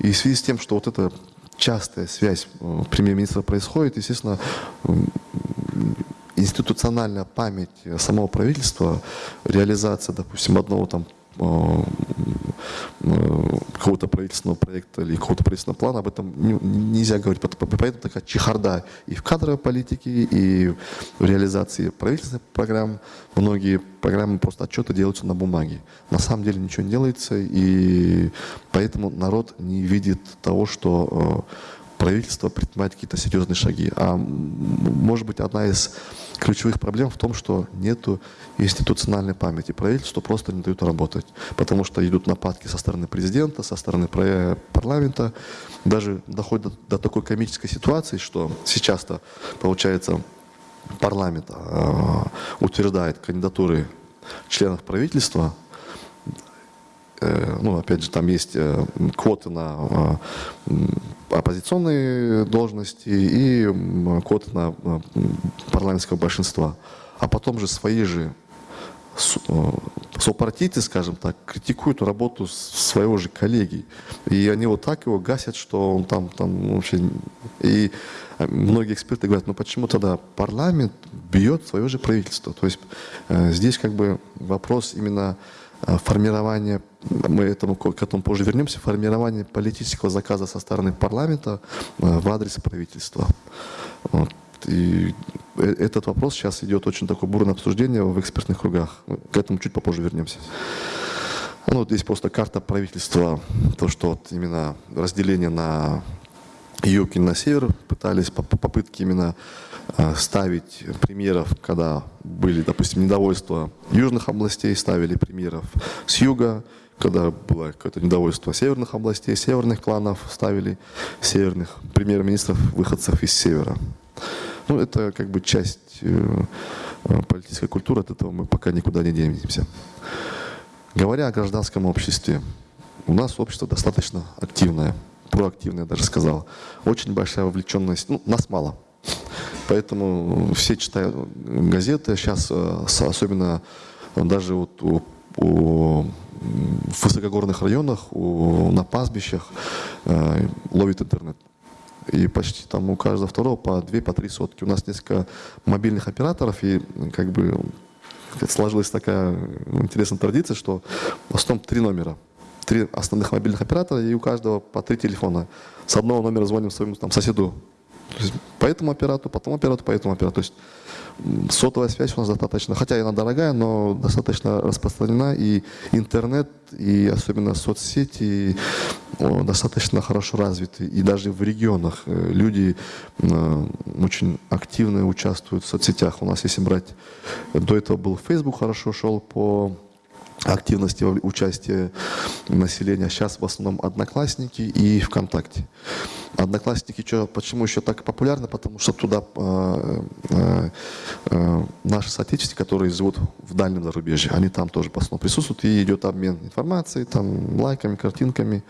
и в связи с тем, что вот эта частая связь э, премьер-министра происходит, естественно, институциональная память самого правительства, реализация, допустим, одного там э, э, какого-то правительственного проекта или какого-то правительственного плана, об этом нельзя говорить. Поэтому такая чехарда и в кадровой политике, и в реализации правительственных программ. Многие программы просто отчеты делаются на бумаге. На самом деле ничего не делается, и поэтому народ не видит того, что э, правительство предпринимает какие-то серьезные шаги. А может быть, одна из ключевых проблем в том, что нет институциональной памяти. Правительство просто не дают работать, потому что идут нападки со стороны президента, со стороны парламента. Даже доходит до такой комической ситуации, что сейчас-то, получается, парламент э, утверждает кандидатуры членов правительства, Э, ну, опять же, там есть э, квоты на э, оппозиционные должности и квоты на парламентского большинства. А потом же свои же сопартийцы, скажем так, критикуют работу своего же коллеги. И они вот так его гасят, что он там, там вообще... И многие эксперты говорят, ну почему тогда парламент бьет свое же правительство? То есть здесь как бы вопрос именно Э, формирование, мы этому, к этому позже вернемся, формирование политического заказа со стороны парламента э, в адрес правительства. Вот. И э, этот вопрос сейчас идет очень такое бурное обсуждение в экспертных кругах. К этому чуть попозже вернемся. Ну, вот здесь просто карта правительства, то, что вот именно разделение на юг и на север пытались, попытки именно Э, ставить премьеров, когда были, допустим, недовольства южных областей, ставили премьеров с юга, когда было какое-то недовольство северных областей, северных кланов, ставили северных премьер-министров, выходцев из севера. Ну, это как бы часть э, э, политической культуры, от этого мы пока никуда не денемся. Говоря о гражданском обществе, у нас общество достаточно активное. проактивная, я даже сказал. Очень большая вовлеченность, ну, нас мало. Поэтому все читают газеты, сейчас особенно даже вот у, у, в высокогорных районах, у, на пастбищах э, ловит интернет. И почти там у каждого второго по две, по три сотки. У нас несколько мобильных операторов, и как бы сложилась такая интересная традиция, что в основном три номера. Три основных мобильных оператора, и у каждого по три телефона. С одного номера звоним своему там, соседу по этому оператору, потом оператору, по этому оператору. То есть сотовая связь у нас достаточно, хотя она дорогая, но достаточно распространена, и интернет, и особенно соцсети достаточно хорошо развиты. И даже в регионах э, люди э, очень активно участвуют в соцсетях. У нас, если брать, до этого был Facebook хорошо шел по активности участия населения. Сейчас в основном Одноклассники и ВКонтакте. Одноклассники, что, почему еще так популярны? Потому что туда э, э, э, наши соотечественники, которые живут в дальнем зарубежье, они там тоже в основном присутствуют, и идет обмен информацией, там, лайками, картинками.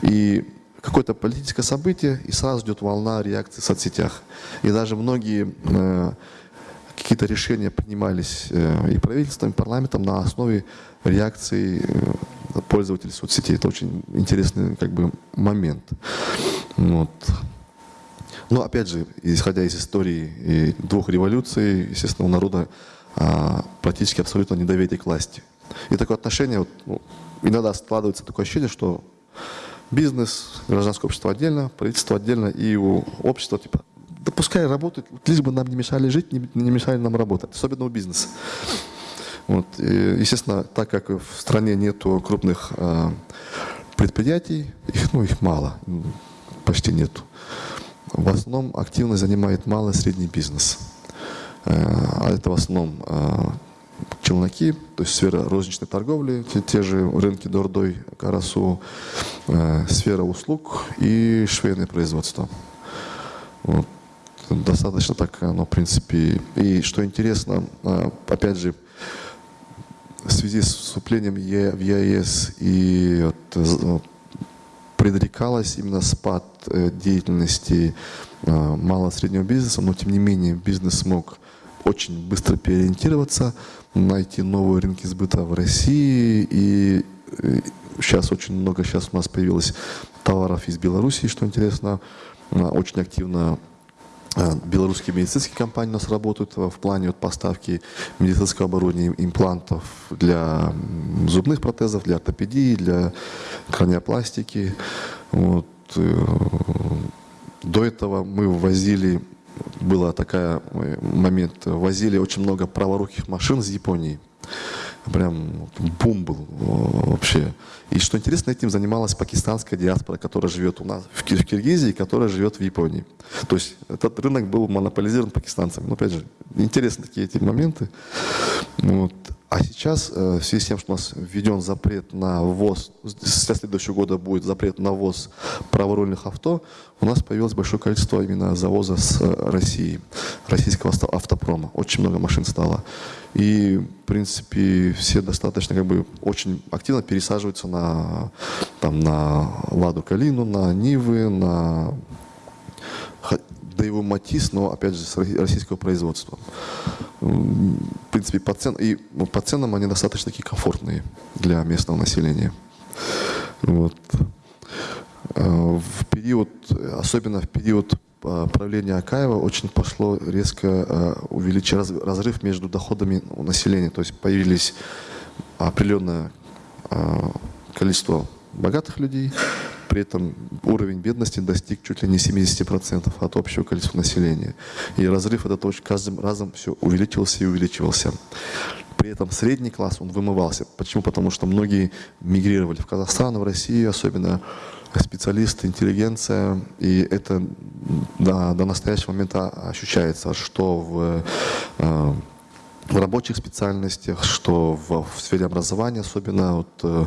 И какое-то политическое событие, и сразу идет волна реакции в соцсетях. И даже многие э, какие-то решения принимались э, и правительством, и парламентом на основе реакции э, пользователей соцсетей. Это очень интересный как бы, момент. Вот. Но опять же, исходя из истории двух революций, естественно, у народа а, практически абсолютно недоверие к власти. И такое отношение, вот, ну, иногда складывается такое ощущение, что бизнес, гражданское общество отдельно, правительство отдельно, и у общества типа да пускай работают, лишь бы нам не мешали жить, не, не мешали нам работать, особенно у бизнеса. Вот. И, естественно, так как в стране нету крупных э, предприятий, их, ну, их мало, почти нету. В основном активно занимает малый и средний бизнес. Э, а это в основном э, челноки, то есть сфера розничной торговли, те, те же рынки Дордой, Карасу, э, сфера услуг и швейное производство. Вот достаточно так, ну, в принципе, и что интересно, а, опять же, в связи с вступлением в ЕАЭС и вот, предрекалось именно спад э, деятельности малого среднего бизнеса, но тем не менее бизнес смог очень быстро переориентироваться, найти новые рынки сбыта в России и сейчас очень много сейчас у нас появилось товаров из Белоруссии, что интересно, очень активно белорусские медицинские компании у нас работают в плане вот поставки медицинского оборудования, имплантов для зубных протезов, для ортопедии, для краниопластики. Вот. Э, до этого мы ввозили, был такой момент, возили очень много праворуких машин из Японии прям бум был вообще. И что интересно, этим занималась пакистанская диаспора, которая живет у нас в Киргизии, которая живет в Японии. То есть этот рынок был монополизирован пакистанцами. Но опять же, интересны такие эти моменты. Вот. А сейчас, э, в связи с тем, что у нас введен запрет на ввоз, с следующего года будет запрет на ввоз праворульных авто, у нас появилось большое количество именно завоза с России, российского автопрома. Очень много машин стало. И, в принципе, все достаточно, как бы, очень активно пересаживаются на, там, на Ладу Калину, на Нивы, на да его Матис, но, опять же, с российского производства. В принципе, по, цен, и, ну, по ценам они достаточно такие комфортные для местного населения. Вот. А, в период, особенно в период а, правления Акаева очень пошло резко а, увеличить разрыв между доходами населения. То есть появились определенное количество богатых людей, при этом уровень бедности достиг чуть ли не 70% от общего количества населения. И разрыв этот очень каждым разом все увеличивался и увеличивался. При этом средний класс, он вымывался. Почему? Потому что многие мигрировали в Казахстан, в Россию, особенно специалисты, интеллигенция. И это до, до настоящего момента ощущается, что в э, в рабочих специальностях, что в, в сфере образования, особенно вот, э,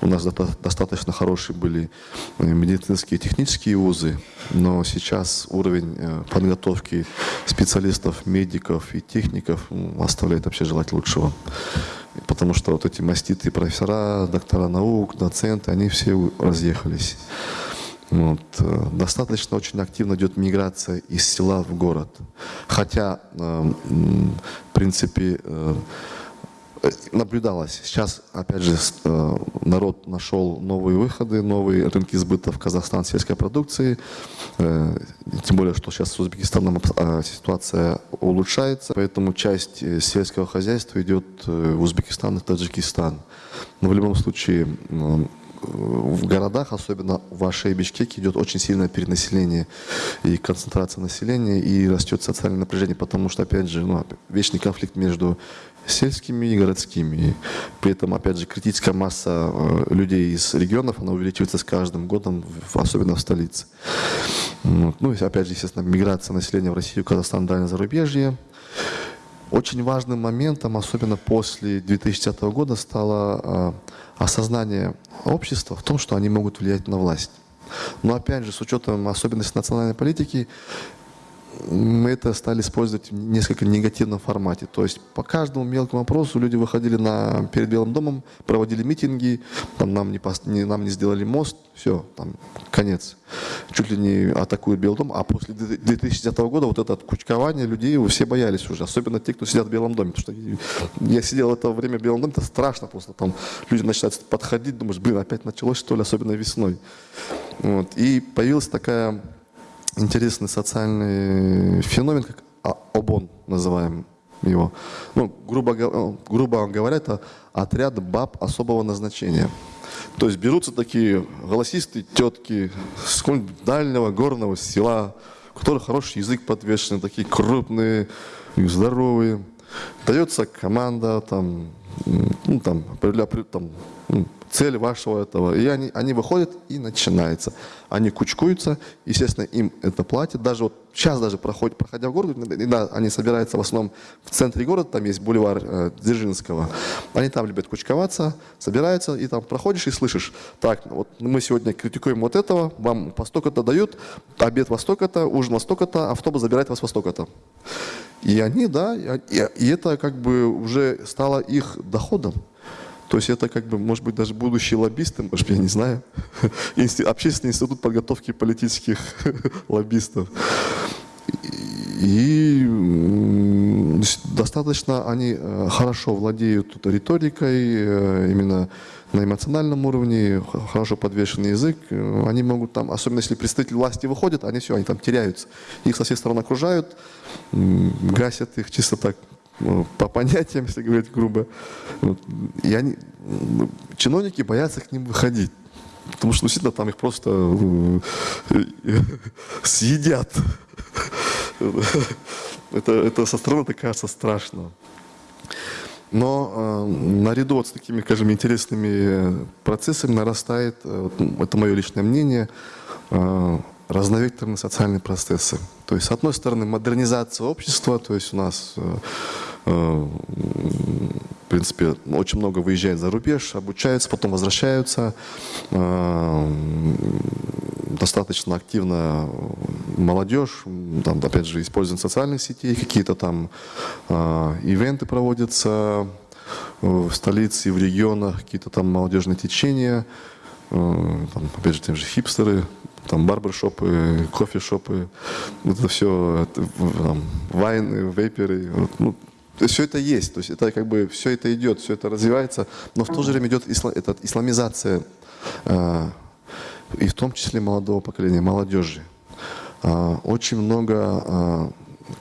у нас до, достаточно хорошие были э, медицинские и технические вузы, но сейчас уровень э, подготовки специалистов, медиков и техников оставляет вообще желать лучшего. Потому что вот эти маститые профессора, доктора наук, доценты, они все разъехались. Вот. Э, достаточно очень активно идет миграция из села в город. Хотя, э, в принципе, э, наблюдалось. Сейчас, опять же, народ нашел новые выходы, новые рынки сбыта в Казахстан сельской продукции. Тем более, что сейчас с Узбекистаном ситуация улучшается, поэтому часть сельского хозяйства идет в Узбекистан и Таджикистан. Но в любом случае в городах, особенно в Аше и Бишкеке, идет очень сильное перенаселение и концентрация населения, и растет социальное напряжение, потому что, опять же, ну, вечный конфликт между сельскими и городскими. При этом, опять же, критическая масса э, людей из регионов, она увеличивается с каждым годом, особенно в столице. Вот. Ну и, опять же, естественно, миграция населения в Россию, Казахстан, дальнее зарубежье. Очень важным моментом, особенно после 2010 года, стало э, осознание общества в том, что они могут влиять на власть. Но опять же, с учетом особенностей национальной политики, мы это стали использовать в несколько негативном формате. То есть по каждому мелкому вопросу люди выходили на, перед Белым домом, проводили митинги, там, нам, не, нам не сделали мост, все, там, конец. Чуть ли не атакуют Белый дом. А после 2010 года вот это кучкование людей все боялись уже, особенно те, кто сидят в Белом доме. Потому что я сидел в это время в Белом доме, это страшно просто. Там люди начинают подходить, думаешь, блин, опять началось что ли, особенно весной. Вот. И появилась такая интересный социальный феномен, как ОБОН называем его. Ну, грубо, грубо говоря, это отряд баб особого назначения. То есть берутся такие голосистые тетки с дальнего горного села, у которых хороший язык подвешенный, такие крупные, здоровые. Дается команда, там, ну, там, там, ну, цель вашего этого. И они, они выходят, и начинается. Они кучкуются, естественно, им это платят. Даже вот сейчас даже проходит, проходя в город, да, они собираются в основном в центре города, там есть бульвар э, Дзержинского. Они там любят кучковаться, собираются, и там проходишь и слышишь, так, вот мы сегодня критикуем вот этого, вам по столько-то дают, обед во столько-то, ужин во столько-то, автобус забирает вас во столько-то. И они, да, и, и это как бы уже стало их доходом. То есть это как бы, может быть, даже будущие лоббисты, может, я не знаю, [LAUGHS] общественный институт подготовки политических [LAUGHS] лоббистов. И достаточно они э, хорошо владеют риторикой, э, именно на эмоциональном уровне, хорошо подвешенный язык. Э, они могут там, особенно если представитель власти выходит, они все, они там теряются. Их со всех сторон окружают, гасят их чисто так по понятиям, если говорить грубо. И они, чиновники боятся к ним выходить. Потому что действительно там их просто э, [LAUGHS] съедят. Это, это со стороны так кажется страшно. Но э, наряду вот с такими, скажем, интересными процессами нарастает, э, это мое личное мнение, э, разновекторные социальные процессы. То есть, с одной стороны, модернизация общества, то есть у нас Э, в принципе, очень много выезжает за рубеж, обучаются, потом возвращаются. Э, достаточно активно молодежь, там, опять же, используют социальных сетей, какие-то там э, ивенты проводятся в столице в регионах, какие-то там молодежные течения, там, опять же, те же хипстеры, там барбершопы, кофешопы, вот это все, там, вайны, вейперы, ну, то есть все это есть, то есть это как бы все это идет, все это развивается, но в то же время идет исла, это, исламизация, э, и в том числе молодого поколения, молодежи. Э, очень много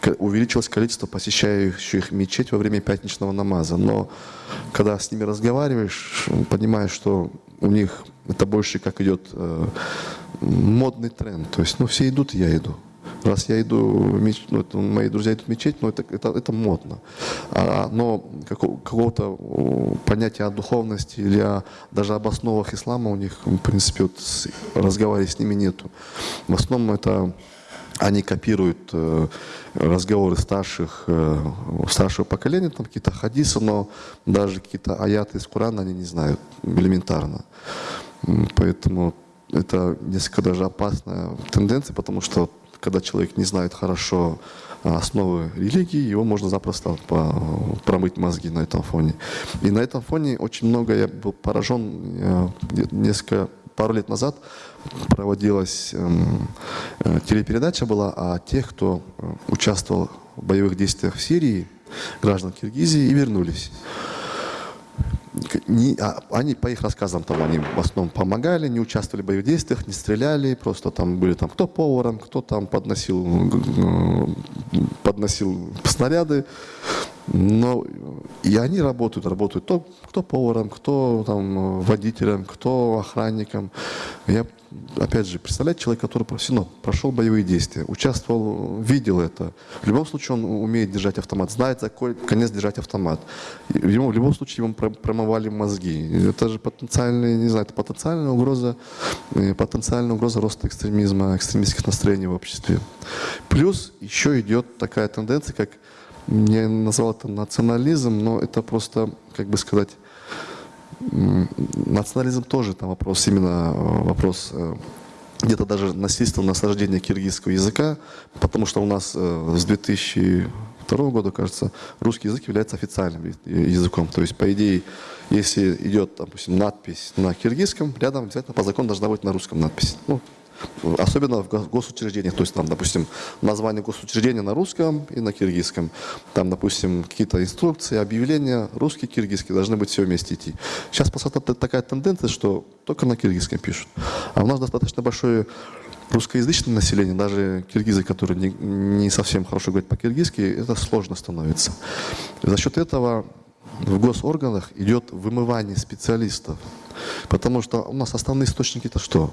э, увеличилось количество посещающих мечеть во время пятничного намаза, но когда с ними разговариваешь, понимаешь, что у них это больше как идет э, модный тренд, то есть ну все идут, я иду. Раз я иду, ну, это, мои друзья идут в мечеть, но это, это, это модно. А, но какого-то понятия о духовности или о, даже об основах ислама у них, в принципе, вот, разговаривать с ними нету. В основном это они копируют э, разговоры старших, э, старшего поколения, там какие-то хадисы, но даже какие-то аяты из Корана они не знают элементарно. Поэтому это несколько даже опасная тенденция, потому что когда человек не знает хорошо а, основы религии, его можно запросто промыть мозги на этом фоне. И на этом фоне очень много я был поражен, несколько пару лет назад проводилась эм, э, телепередача была о тех, кто э, участвовал в боевых действиях в Сирии, граждан Киргизии, и вернулись не, а, они по их рассказам там они в основном помогали, не участвовали в боевых действиях, не стреляли, просто там были там кто поваром, кто там подносил, подносил снаряды, но и они работают, работают то, кто поваром, кто там водителем, кто охранником. Я опять же, представляете, человек, который профессионал, прошел боевые действия, участвовал, видел это. В любом случае он умеет держать автомат, знает, за какой конец держать автомат. Ему, в любом случае ему промывали мозги. Это же потенциальная, не знаю, это потенциальная угроза, э, потенциальная угроза роста экстремизма, экстремистских настроений в обществе. Плюс еще идет такая тенденция, как, я назвал это национализм, но это просто, как бы сказать, Национализм тоже там вопрос, именно э, вопрос э, где-то даже насильственного насаждения киргизского языка, потому что у нас э, с 2002 года, кажется, русский язык является официальным языком. То есть, по идее, если идет, допустим, надпись на киргизском, рядом обязательно по закону должна быть на русском надпись. Ну, Особенно в госучреждениях, то есть там, допустим, название госучреждения на русском и на киргизском. Там, допустим, какие-то инструкции, объявления, русский, киргизский, должны быть все вместе идти. Сейчас просто такая тенденция, что только на киргизском пишут. А у нас достаточно большое русскоязычное население, даже киргизы, которые не, не совсем хорошо говорят по-киргизски, это сложно становится. За счет этого в госорганах идет вымывание специалистов. Потому что у нас основные источники это что?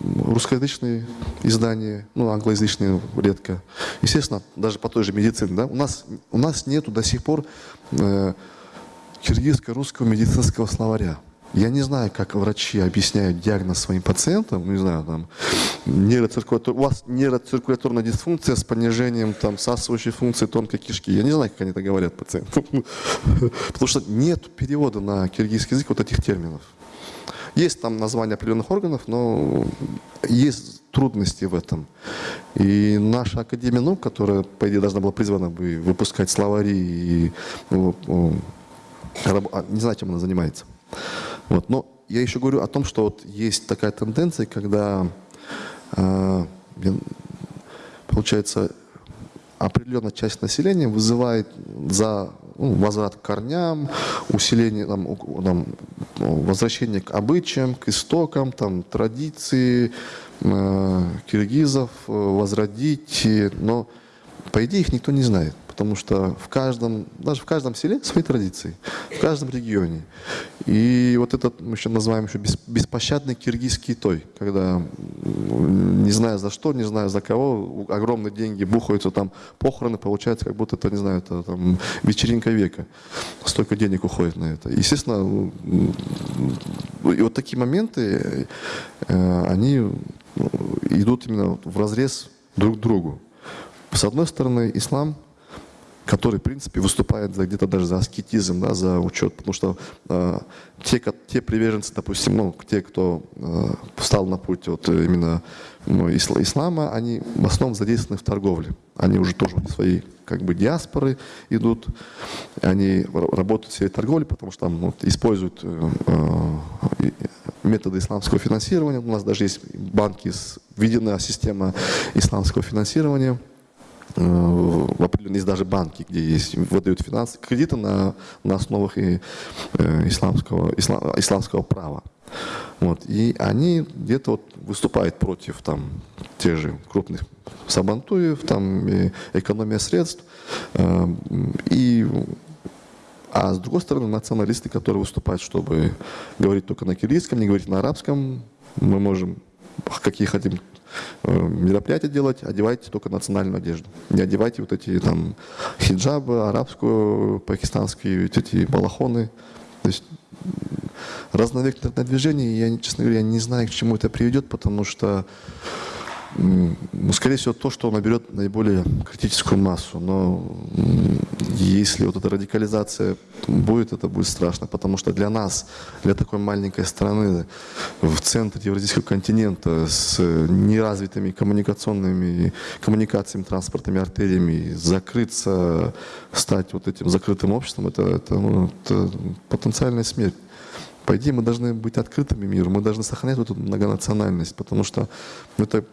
Русскоязычные издания, ну, англоязычные редко. Естественно, даже по той же медицине. Да? У, нас, у нас нету до сих пор э, киргизско-русского медицинского словаря. Я не знаю, как врачи объясняют диагноз своим пациентам, не знаю, там, нейроциркулятор... у вас нейроциркуляторная дисфункция с понижением там, всасывающей функции тонкой кишки. Я не знаю, как они это говорят пациентам. [LAUGHS] Потому что нет перевода на киргизский язык вот этих терминов. Есть там название определенных органов, но есть трудности в этом. И наша Академия наук, которая, по идее, должна была призвана бы выпускать словари и ну, а, не знаю, чем она занимается. Вот. Но я еще говорю о том, что вот есть такая тенденция, когда э, получается определенная часть населения вызывает за ну, возврат к корням, усиление, там, там, возвращение к обычаям, к истокам, там, традиции э, киргизов э, возродить, но по идее их никто не знает потому что в каждом, даже в каждом селе [LAUGHS] свои традиции, в каждом регионе. И вот этот мы еще называем еще беспощадный киргизский той, когда не знаю за что, не знаю за кого, огромные деньги бухаются, там похороны, получается, как будто это, не знаю, это там вечеринка века. Столько денег уходит на это. Естественно, и вот такие моменты, э, они идут именно в разрез друг к другу. С одной стороны, ислам который, в принципе, выступает где-то даже за аскетизм, да, за учет, потому что э, те, те приверженцы, допустим, ну, те, кто э, встал на путь вот именно ну, ислама, они в основном задействованы в торговле. Они уже тоже свои как бы диаспоры идут, они работают в сфере торговли, потому что там вот, используют э, э, методы исламского финансирования. У нас даже есть банки, введена система исламского финансирования – в определенные, есть даже банки, где есть, выдают финансы, кредиты на, на основах и, э, исламского, ислам, исламского права. Вот. И они где-то вот выступают против там, тех же крупных сабантуев, там, и экономия средств. Э, и, а с другой стороны, националисты, которые выступают, чтобы говорить только на кириллийском, не говорить на арабском, мы можем какие хотим Э, мероприятия делать, одевайте только национальную одежду. Не одевайте вот эти там хиджабы, арабскую, пакистанские, вот эти балахоны. То есть разновекторное движение, я, честно говоря, не знаю, к чему это приведет, потому что скорее всего, то, что наберет наиболее критическую массу. Но если вот эта радикализация будет, это будет страшно, потому что для нас, для такой маленькой страны в центре Евразийского континента с неразвитыми коммуникационными коммуникациями, транспортными артериями, закрыться, стать вот этим закрытым обществом, это, это, ну, это потенциальная смерть. По идее, мы должны быть открытыми миру, мы должны сохранять эту многонациональность, потому что это,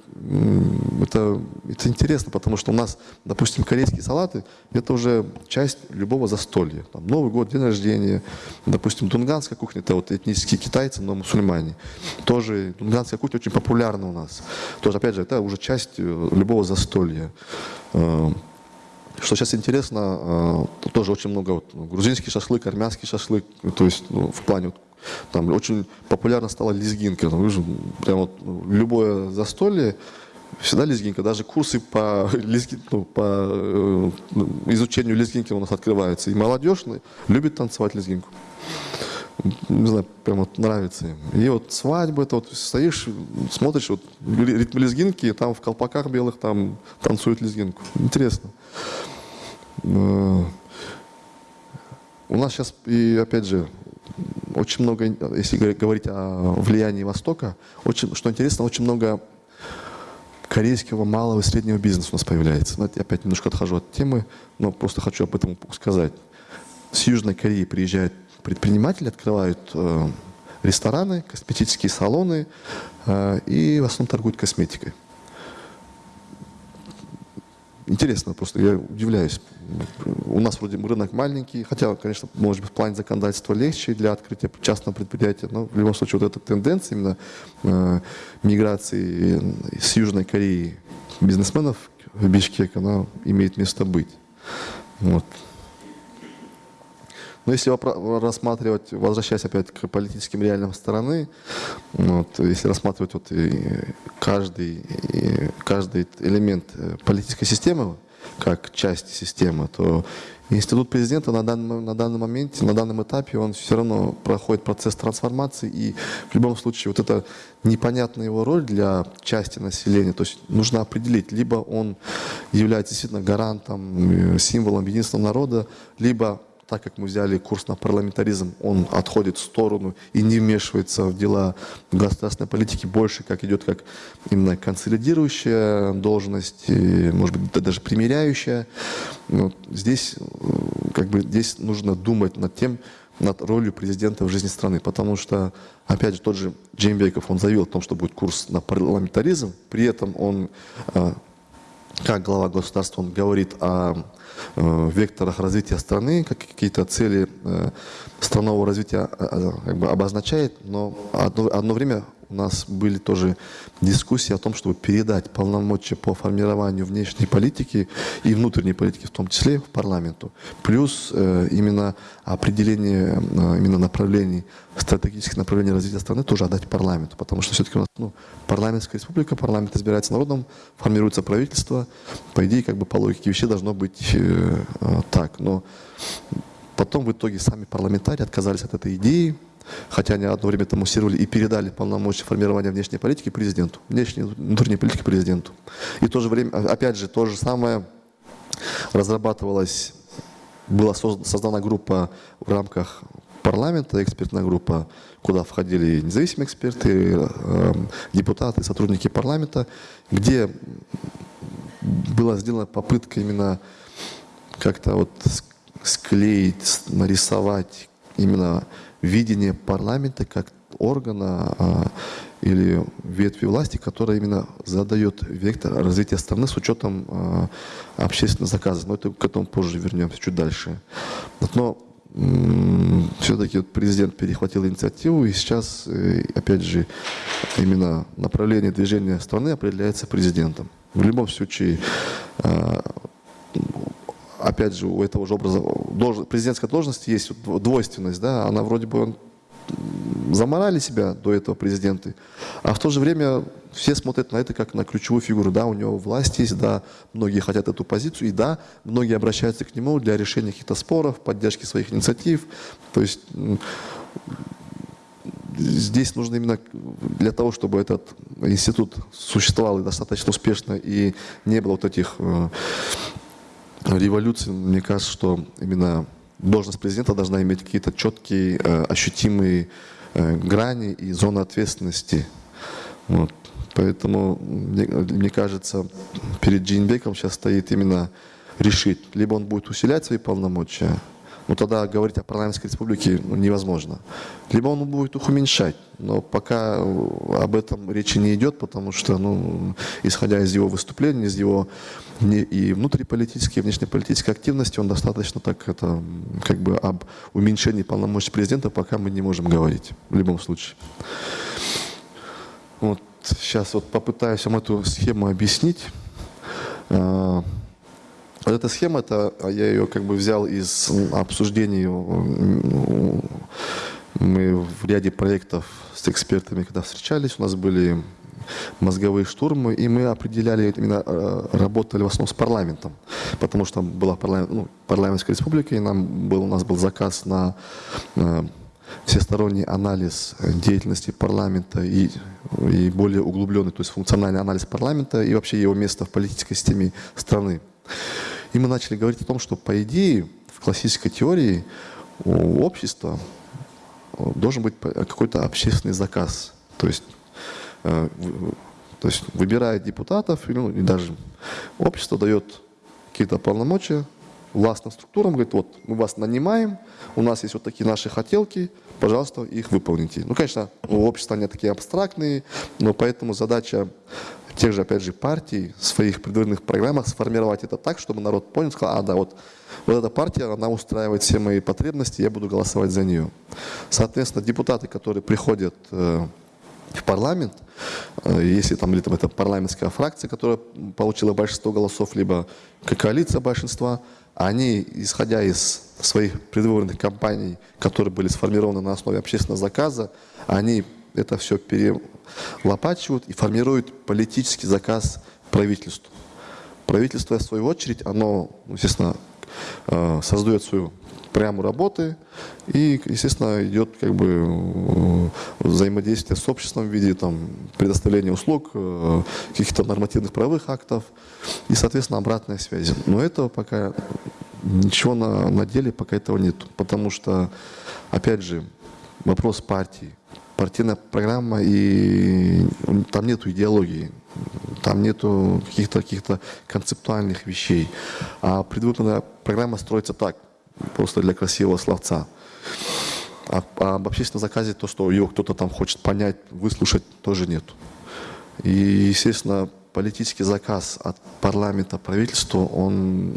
это, это интересно, потому что у нас, допустим, корейские салаты – это уже часть любого застолья. Там, Новый год, день рождения, допустим, тунганская кухня – это вот этнические китайцы, но мусульмане. Тоже тунганская кухня очень популярна у нас. Тоже, опять же, это уже часть э, любого застолья. Э, что сейчас интересно, э, тоже очень много вот, грузинский шашлык, армянский шашлык, то есть ну, в плане там очень популярна стала лезгинка. Там, прям вот любое застолье, всегда лезгинка. Даже курсы по, [LAUGHS] лезги, ну, по э, изучению лезгинки у нас открываются. И молодежь любит танцевать лезгинку. Не знаю, прям вот нравится им. И вот свадьба, это вот стоишь, смотришь, вот ритм лезгинки, там в колпаках белых там танцуют лезгинку. Интересно. Э, у нас сейчас, и опять же, очень много, если говорить о влиянии Востока, очень, что интересно, очень много корейского малого и среднего бизнеса у нас появляется. Но я опять немножко отхожу от темы, но просто хочу об этом сказать. С Южной Кореи приезжают предприниматели, открывают э, рестораны, косметические салоны э, и в основном торгуют косметикой. Интересно, просто я удивляюсь. У нас вроде рынок маленький, хотя, конечно, может быть, в плане законодательства легче для открытия частного предприятия, но в любом случае вот эта тенденция именно э, миграции с Южной Кореи бизнесменов в Бишкек, она имеет место быть. Вот. Но если рассматривать, возвращаясь опять к политическим реалиям стороны, вот, если рассматривать вот каждый, каждый элемент э, политической системы как часть системы, то институт президента на данный, на данный момент, на данном этапе, он все равно проходит процесс трансформации, и в любом случае вот эта непонятная его роль для части населения, то есть нужно определить, либо он является действительно гарантом, э, символом единства народа, либо так как мы взяли курс на парламентаризм, он отходит в сторону и не вмешивается в дела государственной политики, больше как идет как именно консолидирующая должность, и, может быть, даже примиряющая. Но здесь, как бы, здесь нужно думать над тем, над ролью президента в жизни страны, потому что, опять же, тот же Джеймбеков, он заявил о том, что будет курс на парламентаризм, при этом он, а, как глава государства, он говорит о Э, векторах развития страны, как какие-то цели э, странового развития э, как бы обозначает, но одно, одно время у нас были тоже дискуссии о том, чтобы передать полномочия по формированию внешней политики и внутренней политики в том числе в парламенту. Плюс э, именно определение э, именно направлений, стратегических направлений развития страны тоже отдать парламенту, потому что все-таки у нас ну, парламентская республика, парламент избирается народом, формируется правительство. По идее, как бы по логике вещей должно быть э, э, так. Но потом в итоге сами парламентарии отказались от этой идеи, хотя они одно время там муссировали и передали полномочия формирования внешней политики президенту, внешней внутренней политики президенту. И в то же время, опять же, то же самое разрабатывалось, была создана группа в рамках парламента, экспертная группа, куда входили независимые эксперты, э, депутаты, сотрудники парламента, где была сделана попытка именно как-то вот склеить, нарисовать именно видение парламента как органа а, или ветви власти, которая именно задает вектор развития страны с учетом а, общественных заказов. Но это к этому позже вернемся, чуть дальше. Но все-таки президент перехватил инициативу, и сейчас, э, опять же, именно направление движения страны определяется президентом. В любом случае, а, опять же, у этого же образа, должность, президентской должности есть двойственность, да, она вроде бы он, заморали себя до этого президенты, а в то же время все смотрят на это как на ключевую фигуру, да, у него власть есть, да, многие хотят эту позицию, и да, многие обращаются к нему для решения каких-то споров, поддержки своих инициатив, то есть здесь нужно именно для того, чтобы этот институт существовал достаточно успешно и не было вот этих э, революции, мне кажется, что именно должность президента должна иметь какие-то четкие, э, ощутимые э, грани и зоны ответственности. Вот. Поэтому, мне, мне кажется, перед Джинбеком сейчас стоит именно решить, либо он будет усилять свои полномочия, ну тогда говорить о парламентской республике ну, невозможно. Либо он будет их уменьшать, но пока об этом речи не идет, потому что, ну, исходя из его выступлений, из его и внутриполитической, и внешнеполитической активности, он достаточно так, это, как бы об уменьшении полномочий президента пока мы не можем говорить, в любом случае. Вот сейчас вот попытаюсь вам эту схему объяснить. А, вот эта схема, это, а я ее как бы взял из обсуждений, мы в ряде проектов с экспертами, когда встречались, у нас были мозговые штурмы, и мы определяли, именно э, работали в основном с парламентом, потому что была парламент, ну, парламентская республика, и нам был, у нас был заказ на э, всесторонний анализ деятельности парламента и, и более углубленный, то есть функциональный анализ парламента и вообще его места в политической системе страны. И мы начали говорить о том, что по идее в классической теории у общества должен быть какой-то общественный заказ. То есть, э, то есть выбирает депутатов, ну, и даже общество дает какие-то полномочия властным структурам, говорит, вот мы вас нанимаем, у нас есть вот такие наши хотелки, пожалуйста, их выполните. Ну, конечно, у общества они такие абстрактные, но поэтому задача тех же, опять же, партий в своих предвыборных программах сформировать это так, чтобы народ понял, сказал, а, да, вот, вот эта партия, она устраивает все мои потребности, я буду голосовать за нее. Соответственно, депутаты, которые приходят э, в парламент, э, если там, там это парламентская фракция, которая получила большинство голосов, либо коалиция большинства, они, исходя из своих предвыборных кампаний, которые были сформированы на основе общественного заказа, они это все перелопачивают и формируют политический заказ правительству. Правительство, в свою очередь, оно, естественно, э, создает свою прямую работы и, естественно, идет как бы э, взаимодействие с обществом в виде там, предоставления услуг, э, каких-то нормативных правовых актов и, соответственно, обратная связь. Но этого пока ничего на, на деле пока этого нет, потому что, опять же, вопрос партии, партийная программа, и там нет идеологии, там нету каких-то каких, -то, концептуальных вещей. А предвыборная программа строится так, просто для красивого словца. А, а об общественном заказе, то, что его кто-то там хочет понять, выслушать, тоже нет. И, естественно, политический заказ от парламента, правительства, он,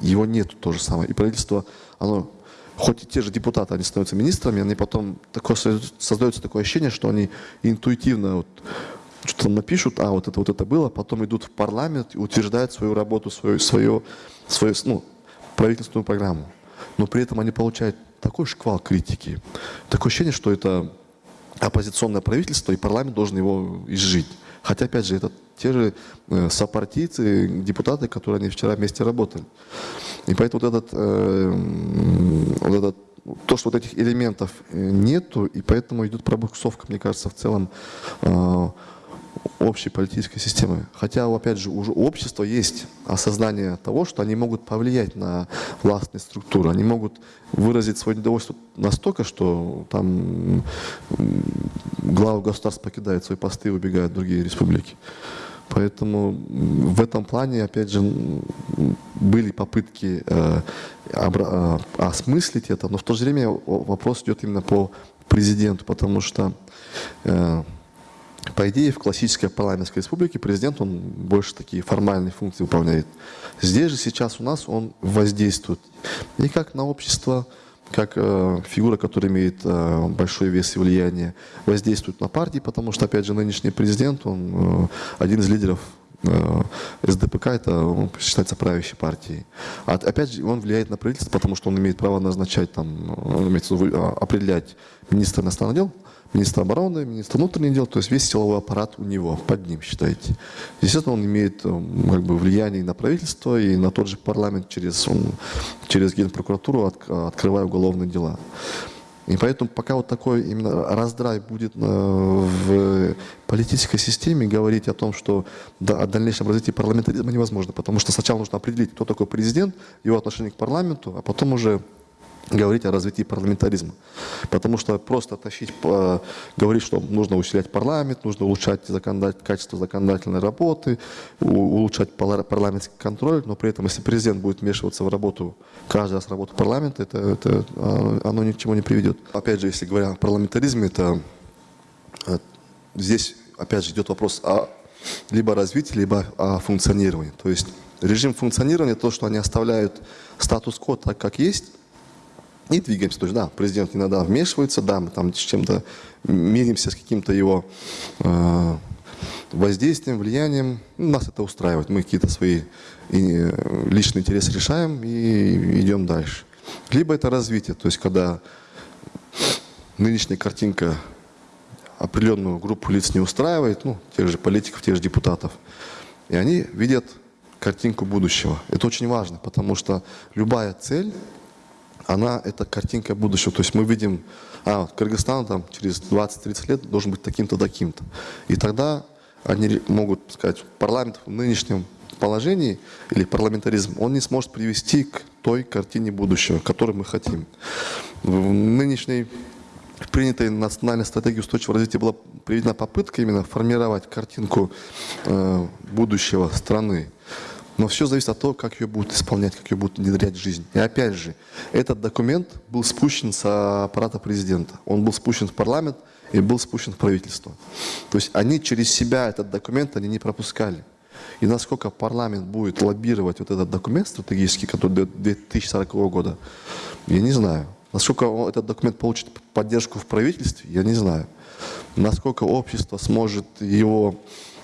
его нет то же самое. И правительство, оно хоть и те же депутаты, они становятся министрами, они потом такое, создается такое ощущение, что они интуитивно вот, что-то напишут, а вот это вот это было, потом идут в парламент и утверждают свою работу, свою, свою, свою ну, правительственную программу. Но при этом они получают такой шквал критики, такое ощущение, что это оппозиционное правительство, и парламент должен его изжить. Хотя, опять же, это те же э, сопартийцы, депутаты, которые они вчера вместе работали. И поэтому вот этот, э, вот этот то, что вот этих элементов э, нету, и поэтому идет пробуксовка, мне кажется, в целом э, общей политической системы. Хотя, опять же, уже у общества есть осознание того, что они могут повлиять на властные структуры, они могут выразить свое недовольство настолько, что там главы государств покидают свои посты и убегают в другие республики. Поэтому в этом плане, опять же, были попытки э, э, осмыслить это, но в то же время вопрос идет именно по президенту, потому что, э, по идее, в классической парламентской республике президент, он больше такие формальные функции выполняет. Здесь же сейчас у нас он воздействует и как на общество, как э, фигура, которая имеет э, большой вес и влияние, воздействует на партии, потому что, опять же, нынешний президент, он э, один из лидеров э, СДПК, это он считается правящей партией. А, опять же, он влияет на правительство, потому что он имеет право назначать, там, он имеет, определять министра иностранных дел, министра обороны, министра внутренних дел, то есть весь силовой аппарат у него, под ним, считайте. Естественно, он имеет э, как бы, влияние и на правительство, и на тот же парламент через, через генпрокуратуру от, открывая уголовные дела. И поэтому пока вот такой именно раздрай будет э, в политической системе, говорить о том, что да, о дальнейшем развитии парламентаризма невозможно, потому что сначала нужно определить, кто такой президент, его отношение к парламенту, а потом уже говорить о развитии парламентаризма. Потому что просто тащить, э, говорить, что нужно усилять парламент, нужно улучшать законодатель, качество законодательной работы, улучшать парламентский контроль, но при этом, если президент будет вмешиваться в работу, каждый раз в работу парламента, это, это, а, оно ни к чему не приведет. Опять же, если говоря о парламентаризме, это э, здесь, опять же, идет вопрос о либо развитии, либо о функционировании. То есть режим функционирования, то, что они оставляют статус-кво так, как есть, и двигаемся. То есть, да, президент иногда вмешивается, да, мы там с чем-то миримся, с каким-то его э, воздействием, влиянием. Ну, нас это устраивает. Мы какие-то свои и, личные интересы решаем и идем дальше. Либо это развитие, то есть когда нынешняя картинка определенную группу лиц не устраивает, ну, тех же политиков, тех же депутатов, и они видят картинку будущего. Это очень важно, потому что любая цель она это картинка будущего. То есть мы видим, а, Кыргызстан там через 20-30 лет должен быть таким-то, таким-то. И тогда они могут сказать, парламент в нынешнем положении или парламентаризм, он не сможет привести к той картине будущего, которую мы хотим. В нынешней принятой национальной стратегии устойчивого развития была приведена попытка именно формировать картинку э, будущего страны. Но все зависит от того, как ее будут исполнять, как ее будут внедрять в жизнь. И опять же, этот документ был спущен с аппарата президента. Он был спущен в парламент и был спущен в правительство. То есть они через себя этот документ они не пропускали. И насколько парламент будет лоббировать вот этот документ стратегический, который до 2040 года, я не знаю. Насколько этот документ получит поддержку в правительстве, я не знаю. Насколько общество сможет его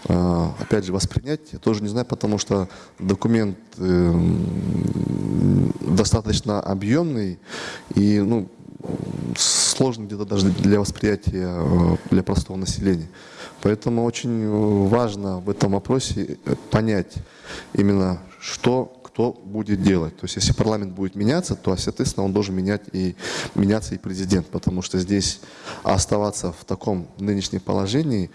опять же, воспринять, я тоже не знаю, потому что документ эм, достаточно объемный и ну, сложный где-то даже для восприятия э, для простого населения. Поэтому очень важно в этом вопросе понять именно, что кто будет делать. То есть если парламент будет меняться, то, соответственно, он должен менять и, меняться и президент, потому что здесь оставаться в таком нынешнем положении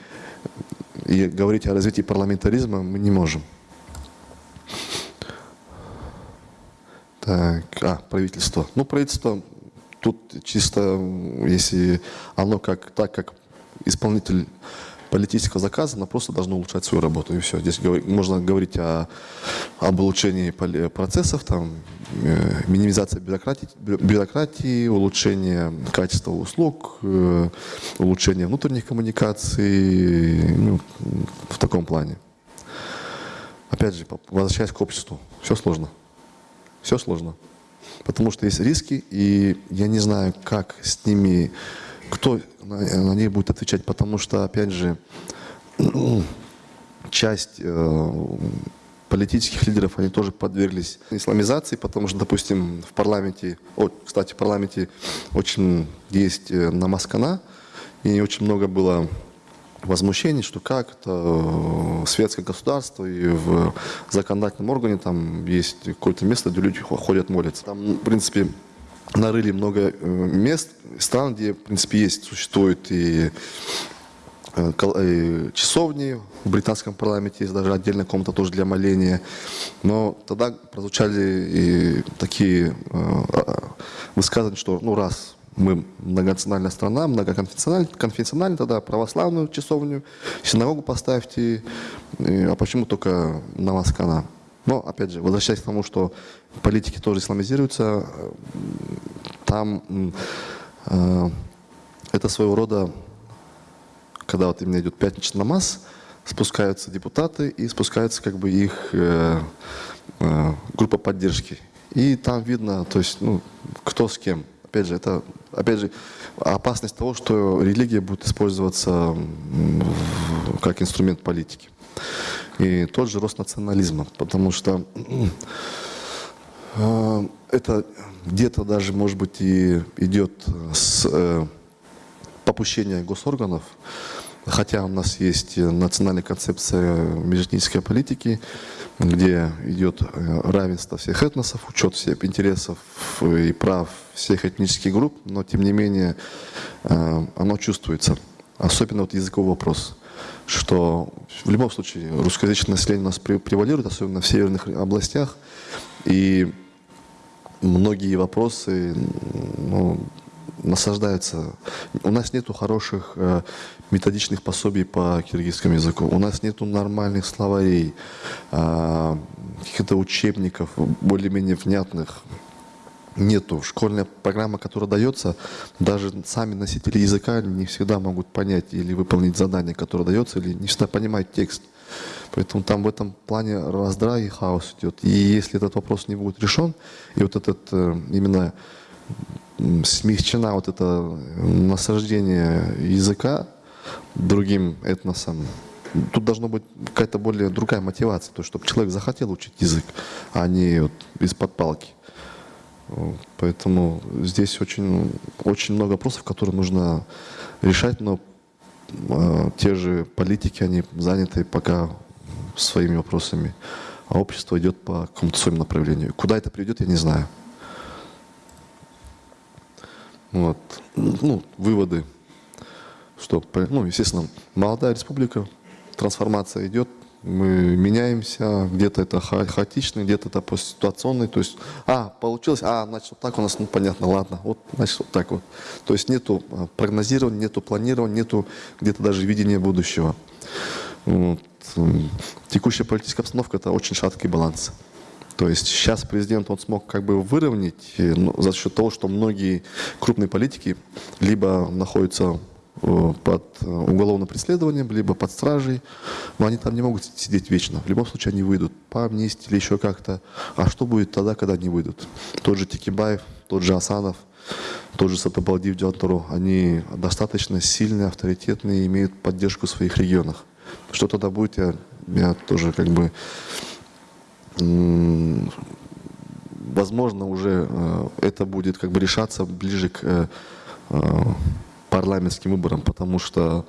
и говорить о развитии парламентаризма мы не можем. Так, а, правительство. Ну, правительство тут чисто, если оно как, так как исполнитель политического заказа, оно просто должно улучшать свою работу. И все. Здесь можно говорить о, об улучшении процессов, там, э, минимизация бюрократии, бюрократии, улучшение качества услуг, э, улучшение внутренних коммуникаций, ну, в таком плане. Опять же, возвращаясь к обществу, все сложно. Все сложно. Потому что есть риски, и я не знаю, как с ними кто на них будет отвечать, потому что, опять же, [CLEARS THROAT] часть э, политических лидеров, они тоже подверглись исламизации, потому что, допустим, в парламенте, о, кстати, в парламенте очень есть э, намаскана, и очень много было возмущений, что как это э, светское государство и в законодательном органе там есть какое-то место, где люди ходят молятся. Там, в принципе, нарыли много э, мест, стран, где, в принципе, есть, существуют и часовни, в британском парламенте есть даже отдельная комната тоже для моления. Но тогда прозвучали и такие а, высказывания, что ну раз мы многонациональная страна, многоконфессиональная, конфессиональная, тогда православную часовню, синагогу поставьте, а почему только на Маскана? Но, опять же, возвращаясь к тому, что политики тоже исламизируются, там э, это своего рода, когда вот именно идет пятничный намаз, спускаются депутаты и спускаются как бы их э, э, группа поддержки. И там видно, то есть, ну, кто с кем. Опять же, это, опять же, опасность того, что религия будет использоваться как инструмент политики. И тот же рост национализма, потому что э, это где-то даже, может быть, и идет с э, попущения госорганов, хотя у нас есть национальная концепция межэтнической политики, где идет э, равенство всех этносов, учет всех интересов и прав всех этнических групп, но тем не менее оно чувствуется, особенно вот языковой вопрос что в любом случае русскоязычное население у нас превалирует, особенно в северных областях. И многие вопросы ну, насаждаются. У нас нету хороших э, методичных пособий по киргизскому языку. У нас нету нормальных словарей, э, каких-то учебников более-менее внятных. Нету. Школьная программа, которая дается, даже сами носители языка не всегда могут понять или выполнить задание, которое дается, или не всегда понимают текст. Поэтому там в этом плане раздрай и хаос идет. И если этот вопрос не будет решен, и вот этот э, именно смягчена вот это насаждение языка другим этносом, тут должна быть какая-то более другая мотивация, то, чтобы человек захотел учить язык, а не вот из-под палки. Поэтому здесь очень, очень много вопросов, которые нужно решать, но э, те же политики, они заняты пока своими вопросами, а общество идет по какому-то своему направлению. Куда это приведет, я не знаю. Вот. Ну, выводы, что, ну, естественно, молодая республика, трансформация идет, мы меняемся, где-то это ха хаотичный, где-то это постситуационный, то есть, а, получилось, а, значит, вот так у нас, ну, понятно, ладно, вот, значит, вот так вот. То есть нету а, прогнозирования, нету планирования, нету где-то даже видения будущего. Вот. Текущая политическая обстановка – это очень шаткий баланс. То есть сейчас президент он смог как бы выровнять э, ну, за счет того, что многие крупные политики либо находятся под э, уголовным преследованием, либо под стражей, но они там не могут сидеть вечно. В любом случае они выйдут по амнистии или еще как-то. А что будет тогда, когда они выйдут? Тот же Тикибаев, тот же Асанов, тот же Сатабалдив Дюантуру, они достаточно сильные, авторитетные, имеют поддержку в своих регионах. Что тогда будет, я, я тоже как бы возможно, уже э, это будет как бы решаться ближе к э, э, парламентским выборам, потому что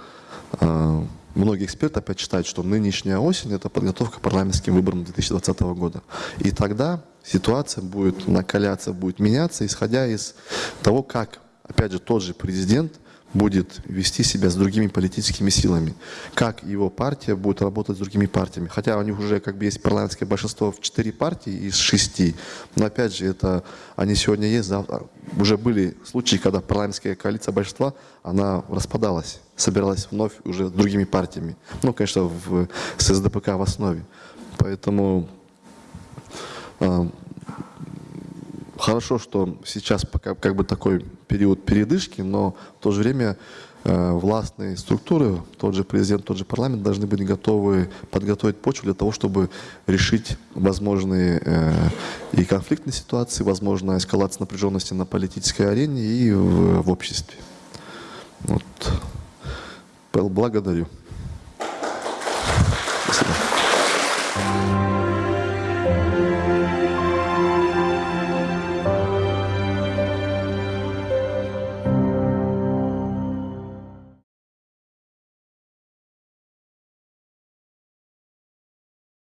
многие эксперты опять считают, что нынешняя осень – это подготовка к парламентским выборам 2020 года. И тогда ситуация будет накаляться, будет меняться, исходя из того, как, опять же, тот же президент – будет вести себя с другими политическими силами, как его партия будет работать с другими партиями. Хотя у них уже как бы есть парламентское большинство в четыре партии из шести, но опять же, это они сегодня есть, завтра. уже были случаи, когда парламентская коалиция большинства, она распадалась, собиралась вновь уже с другими партиями. Ну, конечно, в, с СДПК в основе. Поэтому а, Хорошо, что сейчас пока как бы такой период передышки, но в то же время э, властные структуры, тот же президент, тот же парламент должны быть готовы подготовить почву для того, чтобы решить возможные э, и конфликтные ситуации, возможно, эскалация напряженности на политической арене и в, в обществе. Вот. Благодарю.